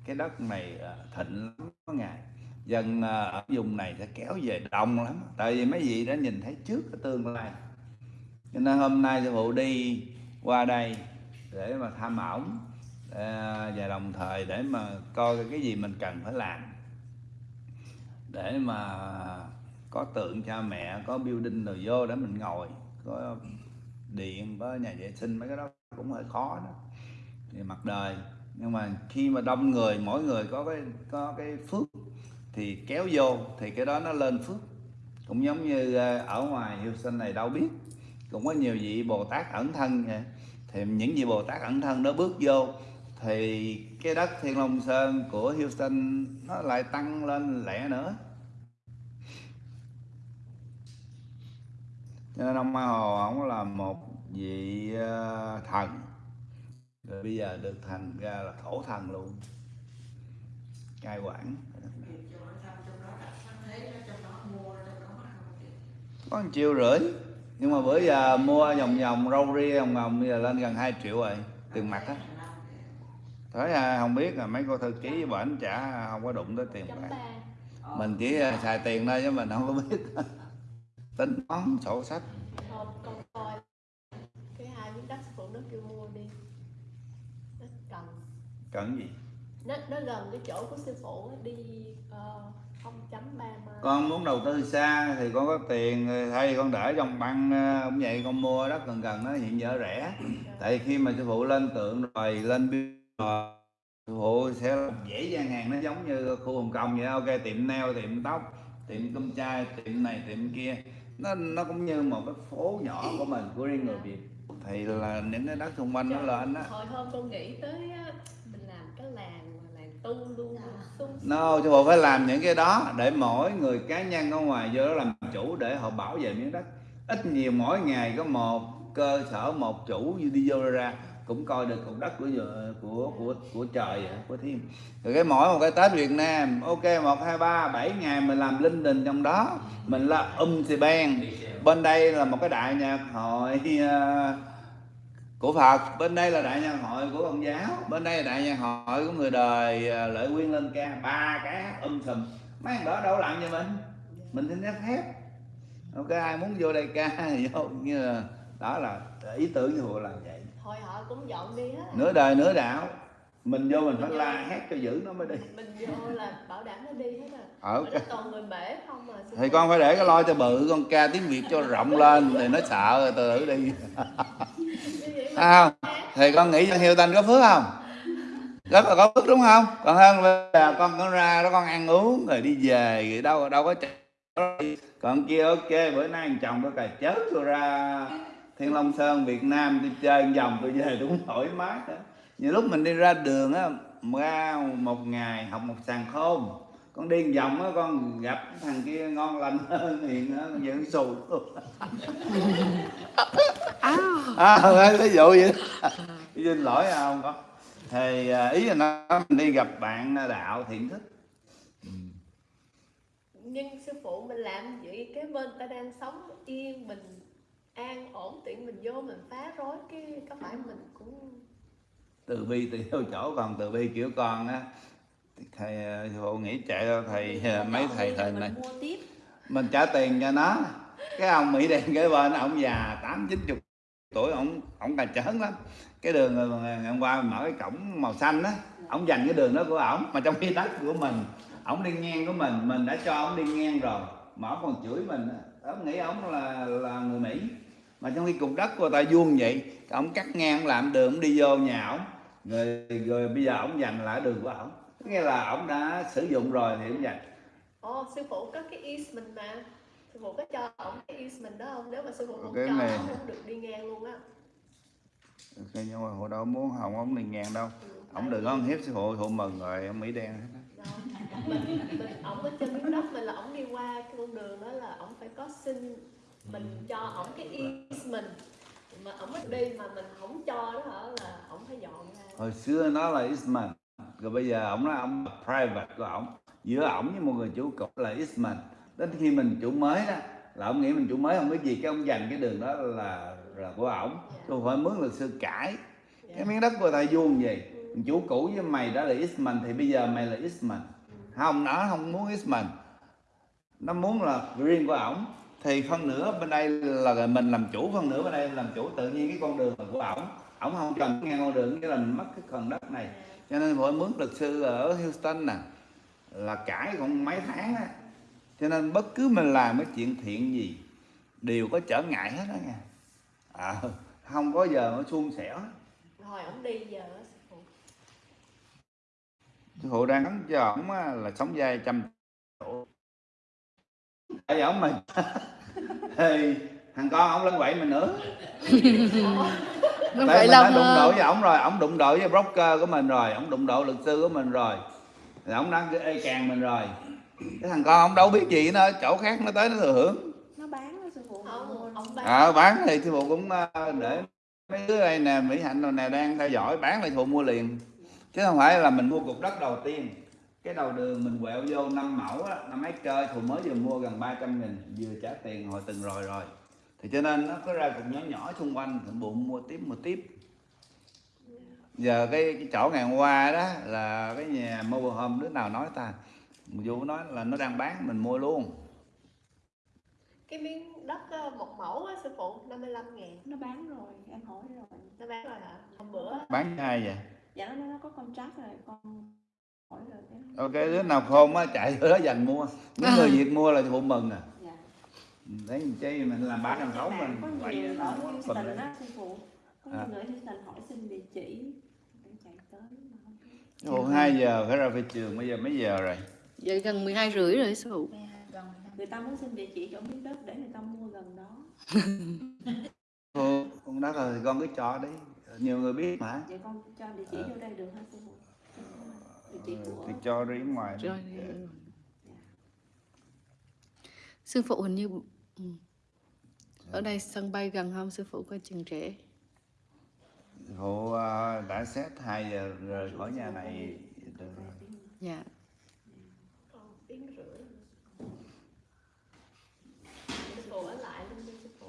cái đất này à, thịnh lắm có ngày dân à, ở vùng này sẽ kéo về đông lắm. Tại vì mấy vị đã nhìn thấy trước cái tương lai. Cho nên hôm nay sư phụ đi qua đây để mà thăm ổng à, và đồng thời để mà coi cái gì mình cần phải làm. Để mà có tượng cha mẹ, có building rồi vô để mình ngồi, có điện, có nhà vệ sinh, mấy cái đó cũng hơi khó đó. Thì mặt đời. Nhưng mà khi mà đông người, mỗi người có cái có cái phước thì kéo vô, thì cái đó nó lên phước. Cũng giống như ờ, ở ngoài Houston này đâu biết, cũng có nhiều vị Bồ Tát ẩn thân vậy thì những vị Bồ Tát ẩn thân đó bước vô, thì cái đất Thiên Long Sơn của Houston nó lại tăng lên lẻ nữa. Cho nên ông Ma Hồ ông là một vị ờ, thần. Rồi bây giờ được thành ra là thổ thần luôn. Cai quản. Có một triệu rưỡi. Nhưng mà bữa giờ mua vòng vòng râu ria vòng vòng bây giờ lên gần 2 triệu rồi tiền mặt á. Thấy à, không biết là mấy cô thư ký với bệnh trả không có đụng tới tiền bạc mình chỉ à, xài tiền thôi chứ mình không có biết. Tính toán sổ sách. Cần. Cần gì? Nó nó gần cái chỗ của sư phụ đi uh, 0.3 mai con muốn đầu tư xa thì con có tiền thay con để trong băng ờ, cũng vậy con mua đất gần gần nó hiện giờ rẻ. Tại vì khi mà sư phụ lên tượng rồi lên rồi sư phụ sẽ dễ gian hàng nó giống như khu hồng kông vậy ok tiệm nail tiệm tóc tiệm cơm chai tiệm này tiệm kia. Nó nó cũng như một cái phố nhỏ của mình của riêng người việt. Thì là những cái đất xung quanh nó lên á. Hồi hôm con nghĩ tới mình làm cái làng làng tu luôn No, chứ bộ phải làm những cái đó để mỗi người cá nhân ở ngoài vô đó làm chủ để họ bảo vệ miếng đất. Ít nhiều mỗi ngày có một cơ sở một chủ đi vô ra cũng coi được cục đất của của của của trời vậy, của thiên. Rồi cái mỗi một cái Tết Việt Nam, ok một hai ba bảy ngày mình làm linh đình trong đó, mình là um thì ban. Bên đây là một cái đại nhạc hội uh, của Phật. Bên đây là đại nhân hội của công giáo. Bên đây là đại nhân hội của người đời à, lợi nguyên lên ca. Ba cái hát um sùm. Mấy đó đâu làm cho mình. Mình xin phép phép. Không có ai muốn vô đây ca vô. Như là đó là ý tưởng sư phụ là vậy. Thôi họ cũng dọn đi hết. Nửa đời nửa đạo. Mình vô mình phải la hét cho giữ nó mới đi. Mình vô là bảo đảm nó đi hết ở Mà nó còn người bể không mà thì con phải để cái lo cho bự con ca tiếng việt cho rộng lên thì nó sợ rồi từ từ đi. Như à, thì con nghĩ cho hiếu tanh có phước không? Rất là có phước đúng không? Còn hơn bây giờ con con ra đó con ăn uống rồi đi về rồi đâu đâu có còn kia ok bữa nay anh chồng tôi cài chết tôi ra thiên long sơn việt nam đi chơi vòng tôi về tôi cũng thoải mái đó nhiều lúc mình đi ra đường á ra một ngày học một sàn khôn con đi một vòng á con gặp thằng kia ngon lành hơn hiền hơn vẫn xù. À. Ví dụ vậy xin lỗi à, không có. Thì à, ý là nó mình đi gặp bạn đạo thiện thích. Nhưng sư phụ mình làm vậy cái bên ta đang sống yên bình an ổn tiện mình vô mình phá rối cái có phải mình cũng từ bi tùy theo chỗ còn từ bi kiểu con á thầy sư phụ nghĩ chạy ra thầy à, mấy thầy thầy này mình mua tiếp. Mình trả tiền cho nó. Cái ông mỹ đen kế bên ông già tám chín chục tuổi ông ông cà chớn lắm. Cái đường ờ, ngày hôm qua mình mở cái cổng màu xanh á ông dành cái đường đó của ổng mà trong khi đất của mình ổng đi ngang của mình mình đã cho ổng đi ngang rồi mà ổng còn chửi mình ổng nghĩ ổng là là người mỹ. Mà trong khi cục đất của ta vuông vậy ổng cắt ngang làm đường ổng đi vô nhà ổng. Rồi rồi bây giờ ổng dành lại đường của ổng nghĩa là ổng đã sử dụng rồi thì ổng dành ồ sư phụ có cái easement mà. Sư phụ có cho ổng cái easement đó không? Nếu mà sư phụ không Cái cho này- không được đi ngang luôn á. Ok, nhưng mà hồi đâu muốn hồng ổng đi ngang đâu. Ừ, tại đừng có hiếp sư phụ phụ mừng rồi ông mỹ đen hết á. Đâu. mình, mình ổng ở trên miếng đất mình là ổng đi qua cái con đường đó là ổng phải có xin mình cho ổng cái easement mà ổng mới đi mà mình không cho đó hả? Là ổng phải dọn ra. Hồi xưa nó là Eastman rồi bây giờ ổng nói ổng private của ổng, giữa ổng với một người chủ cũ là Eastman. Đến khi mình chủ mới đó, là ông nghĩ mình chủ mới không biết gì, cái ông dành cái đường đó là là của ổng. Tôi phải mướn luật sư cãi. Cái miếng đất của ta vuông gì chủ cũ với mày đó là Eastman, thì bây giờ mày là Eastman. Không, nó không muốn Eastman. Nó muốn là riêng của ổng. Thì phân nửa bên đây là mình làm chủ, phân nửa bên đây làm chủ. Tự nhiên cái con đường là của ổng ổng không cần ngang con đường, nghĩa là mình mất cái phần đất này cho nên phải mướn luật sư ở Houston nè là cãi còn mấy tháng á. Cho nên bất cứ mình làm cái chuyện thiện gì đều có trở ngại hết đó nha. À, không có giờ nó suôn hết. thôi ổng đi giờ sư phụ. Sư phụ đang nói cho ổng là sống dai trăm tuổi tại ổng mình thì thằng con ổng lên quậy mình nữa. Nó Tại vậy mình đã là đụng độ với ổng rồi ổng đụng độ với broker của mình rồi ổng đụng độ luật sư của mình rồi. Thì ổng đã ê càng mình rồi. Cái thằng con ổng đâu biết gì nữa chỗ khác nó tới nó thừa hưởng. Nó bán đó sư phụ. Ông ông bán. À, bán thì sư phụ cũng ờ, để mấy đứa đây nè mỹ hạnh rồi nè đang theo dõi bán thì phụ mua liền. Chứ không phải là mình mua cục đất đầu tiên. Cái đầu đường mình quẹo vô năm mẫu á năm mấy cơ phụ mới vừa mua gần 300 nghìn vừa trả tiền hồi từng rồi rồi thì cho nên nó có ra cục nhỏ nhỏ xung quanh thì bụng mua tiếp mua tiếp. Giờ cái, cái chỗ ngày hôm qua đó là cái nhà mobile home đứa nào nói ta? Vụ nói là nó đang bán mình mua luôn. Cái miếng đất á, một mẫu á, sư phụ 55 ngàn. Nó bán rồi em hỏi rồi. Nó bán rồi hả? Hôm bữa bán cho ai vậy? Dạ nó nó có contract rồi con hỏi rồi. Em ok đứa nào khôn á chạy vô đó dành mua. Những người việt mua là phụ mừng à dạ đấy chi mình làm ba trăm sáu mình. có vậy nhiều nó không có problem. đó sư phụ. Có À. nhiều người ở Houston hỏi xin địa chỉ. Để chạy tới mà không biết. Ồ, 2 giờ phải ra phi trường bây giờ mấy giờ rồi? Vậy gần 12 rưỡi rồi sư phụ. Người ta muốn xin địa chỉ chỗ miếng đất để người ta mua gần đó. Ồ, con đó rồi con cứ cho đi. Nhiều người biết mà. Vậy con cho địa chỉ vô đây được hả sư phụ? Địa chỉ Ừ, của thì cho đi ngoài đi. rồi sư phụ hình như ừ. ở đây sân bay gần không sư phụ có chừng trễ? Phụ ờ, đã xét 2 giờ rời khỏi nhà này được rồi. dạ. Còn tiếng rưỡi sư phụ ở lại luôn đi sư phụ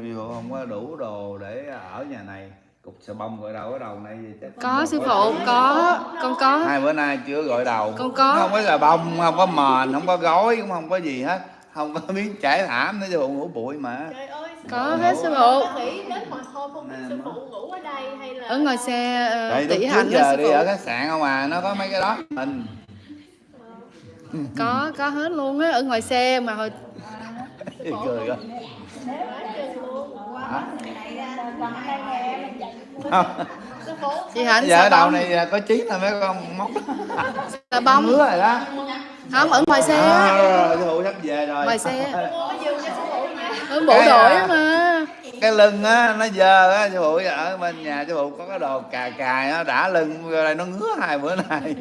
Vì phụ không có đủ đồ để ở nhà này. Cục xà bông gọi đầu ở đầu này chắc có sư phụ có. Con có. Hai bữa nay chưa gọi đầu. Con có. không có xà bông không có mền không có gói cũng không có gì hết không có miếng trải thảm nữa sư phụ ngủ bụi mà. Trời ơi Có hết sư phụ. Con nghĩ đến hồi hôm không? Biết Nè, sư má. phụ ngủ ở đây hay là Ở ngoài xe ờ, tỷ hạnh đó giờ sư đi ở khách sạn không à nó có mấy cái đó. Mình. Có, có hết luôn á, ở ngoài xe mà hồi cười quá Quá chừng luôn Hả? Không. Chị Hạnh giờ ở đầu này có trí là mấy con móc. Xà bông. ngứa rồi đó. Không, ở ngoài xe. à, rồi sư phụ sắp về rồi. Ngoài xe. nha. Ở bộ Cái, đội à, mà. cái lưng á nó dơ á sư phụ ở bên nhà sư phụ có cái đồ cà cài nó đã lưng vô đây nó ngứa hai bữa nay.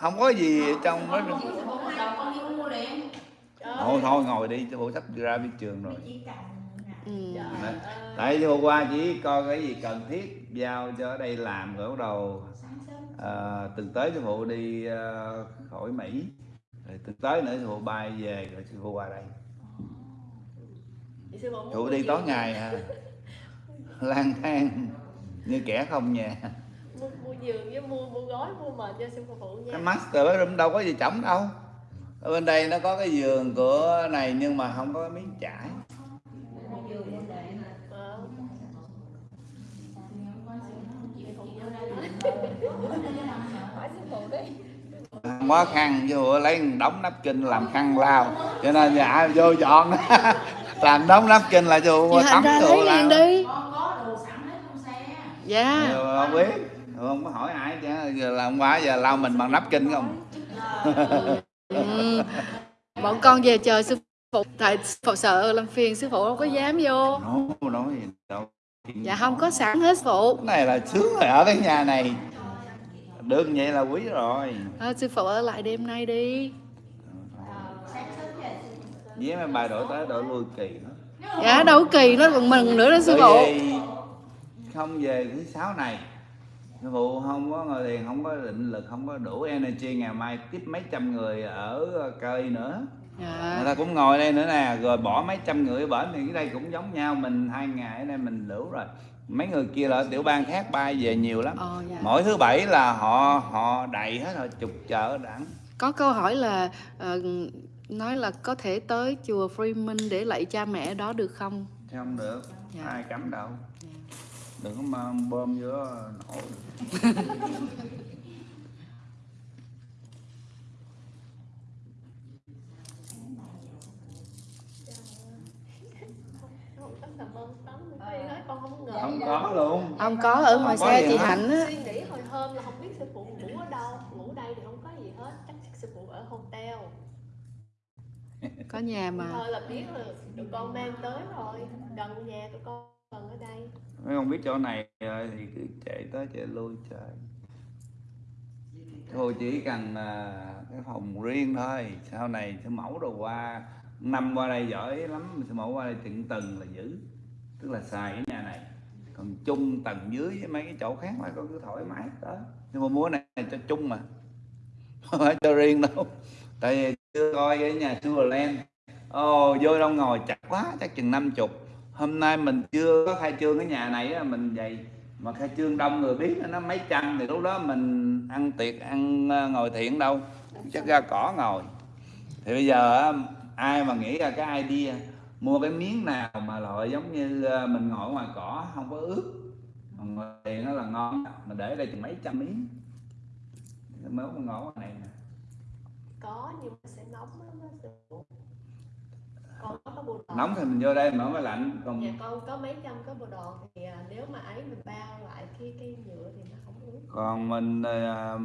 Không có gì trong liền thôi thôi ngồi đi sư phụ sắp ra biết trường rồi Ừ. Tại phụ qua chỉ coi cái gì cần thiết giao cho ở đây làm rồi bắt đầu à, từng tới sư phụ đi à, khỏi mỹ. Rồi từng tới nữa sư phụ bay về rồi sư phụ qua đây. Sư phụ đi tối ngày à. Lang thang như kẻ không nhà mua, mua giường với mua mua gói mua mền cho sư phụ nha. Cái master bedroom đâu có gì trống đâu. Ở bên đây nó có cái giường của này nhưng mà không có cái miếng trải Ờ. quá khăn hộ lấy đống nắp kinh làm khăn lao cho nên dạ vô dọn làm đống nắp kinh là Chị Hạnh tắm lao liền đi. con có đồ sẵn hết trong xe Dạ. Không biết không có hỏi ai chứ giờ làm quá giờ lao mình bằng nắp kinh không Ừ. Bọn con về chờ sư phụ tại phụ sợ làm phiền sư phụ đâu có dám vô. nói nói gì đâu Dạ không có sẵn hết phụ. cái này là sướng rồi ở cái nhà này được vậy là quý rồi Ờ, sư phụ ở lại đêm nay đi. với mấy bài đổi tới đổi lui kỳ đó Dạ đâu kỳ nó còn mừng nữa đó sư phụ. không về thứ sáu này sư phụ không có ngồi thiền không có định lực không có đủ energy ngày mai tiếp mấy trăm người ở cây nữa người Dạ. ta cũng ngồi đây nữa nè rồi bỏ mấy trăm người ở bển thì cái đây cũng giống nhau mình hai ngày ở đây mình đủ rồi mấy người kia là ở tiểu bang khác bay về nhiều lắm Ờ, dạ. mỗi thứ bảy là họ họ đầy hết rồi chục chợ đẳng Có câu hỏi là ờ, nói là có thể tới chùa Freeman để lạy cha mẹ đó được không? không được Dạ. ai cấm đâu đừng có bơm vô nổ tắm xà bông tắm Phi nói con không không có luôn. Ông có ở ngoài Không xe chị hết. Hạnh á. suy nghĩ hồi hôm là không biết sư phụ ngủ ở đâu ngủ đây thì không có gì hết. Chắc sư phụ ở hotel. Có nhà mà. thôi là biết là tụi con mang tới rồi. Gần nhà tụi con gần ở đây. Mấy không biết chỗ này rồi thì cứ chạy tới chạy lui trời. Thôi chỉ cần à, cái phòng riêng thôi. Sau này sư mẫu đồ qua. Năm qua đây giỏi lắm sư mẫu qua đây tận tầng là giữ tức là xài cái nhà này còn chung tầng dưới với mấy cái chỗ khác là con cứ thoải mái, đó. Nhưng mà múa này cho chung mà. Không phải cho riêng đâu. Tại vì chưa coi cái nhà Sugarland ồ, vô đâu ngồi chặt quá, chắc chừng năm chục. Hôm nay mình chưa có khai trương cái nhà này á, mình vậy. Mà khai trương đông người biết nó mấy trăm thì lúc đó mình ăn tiệc, ăn ờ, ngồi thiện đâu. Chắc ra cỏ ngồi. Thì bây giờ ai mà nghĩ ra cái idea mua cái miếng nào mà loại giống như ờ, mình ngồi ngoài cỏ không có ướt. Còn thiện nó là ngon mà để đây chừng mấy trăm miếng. Mới ngồi ngoài này nè. Có nhưng mà sẽ nóng lắm nóng. Thì mình vô đây mở máy lạnh còn nhà con có mấy trăm cái bộ đồ thì à, nếu mà ấy mình bao lại cái cái nhựa thì nó không ướt. Còn mình ờ,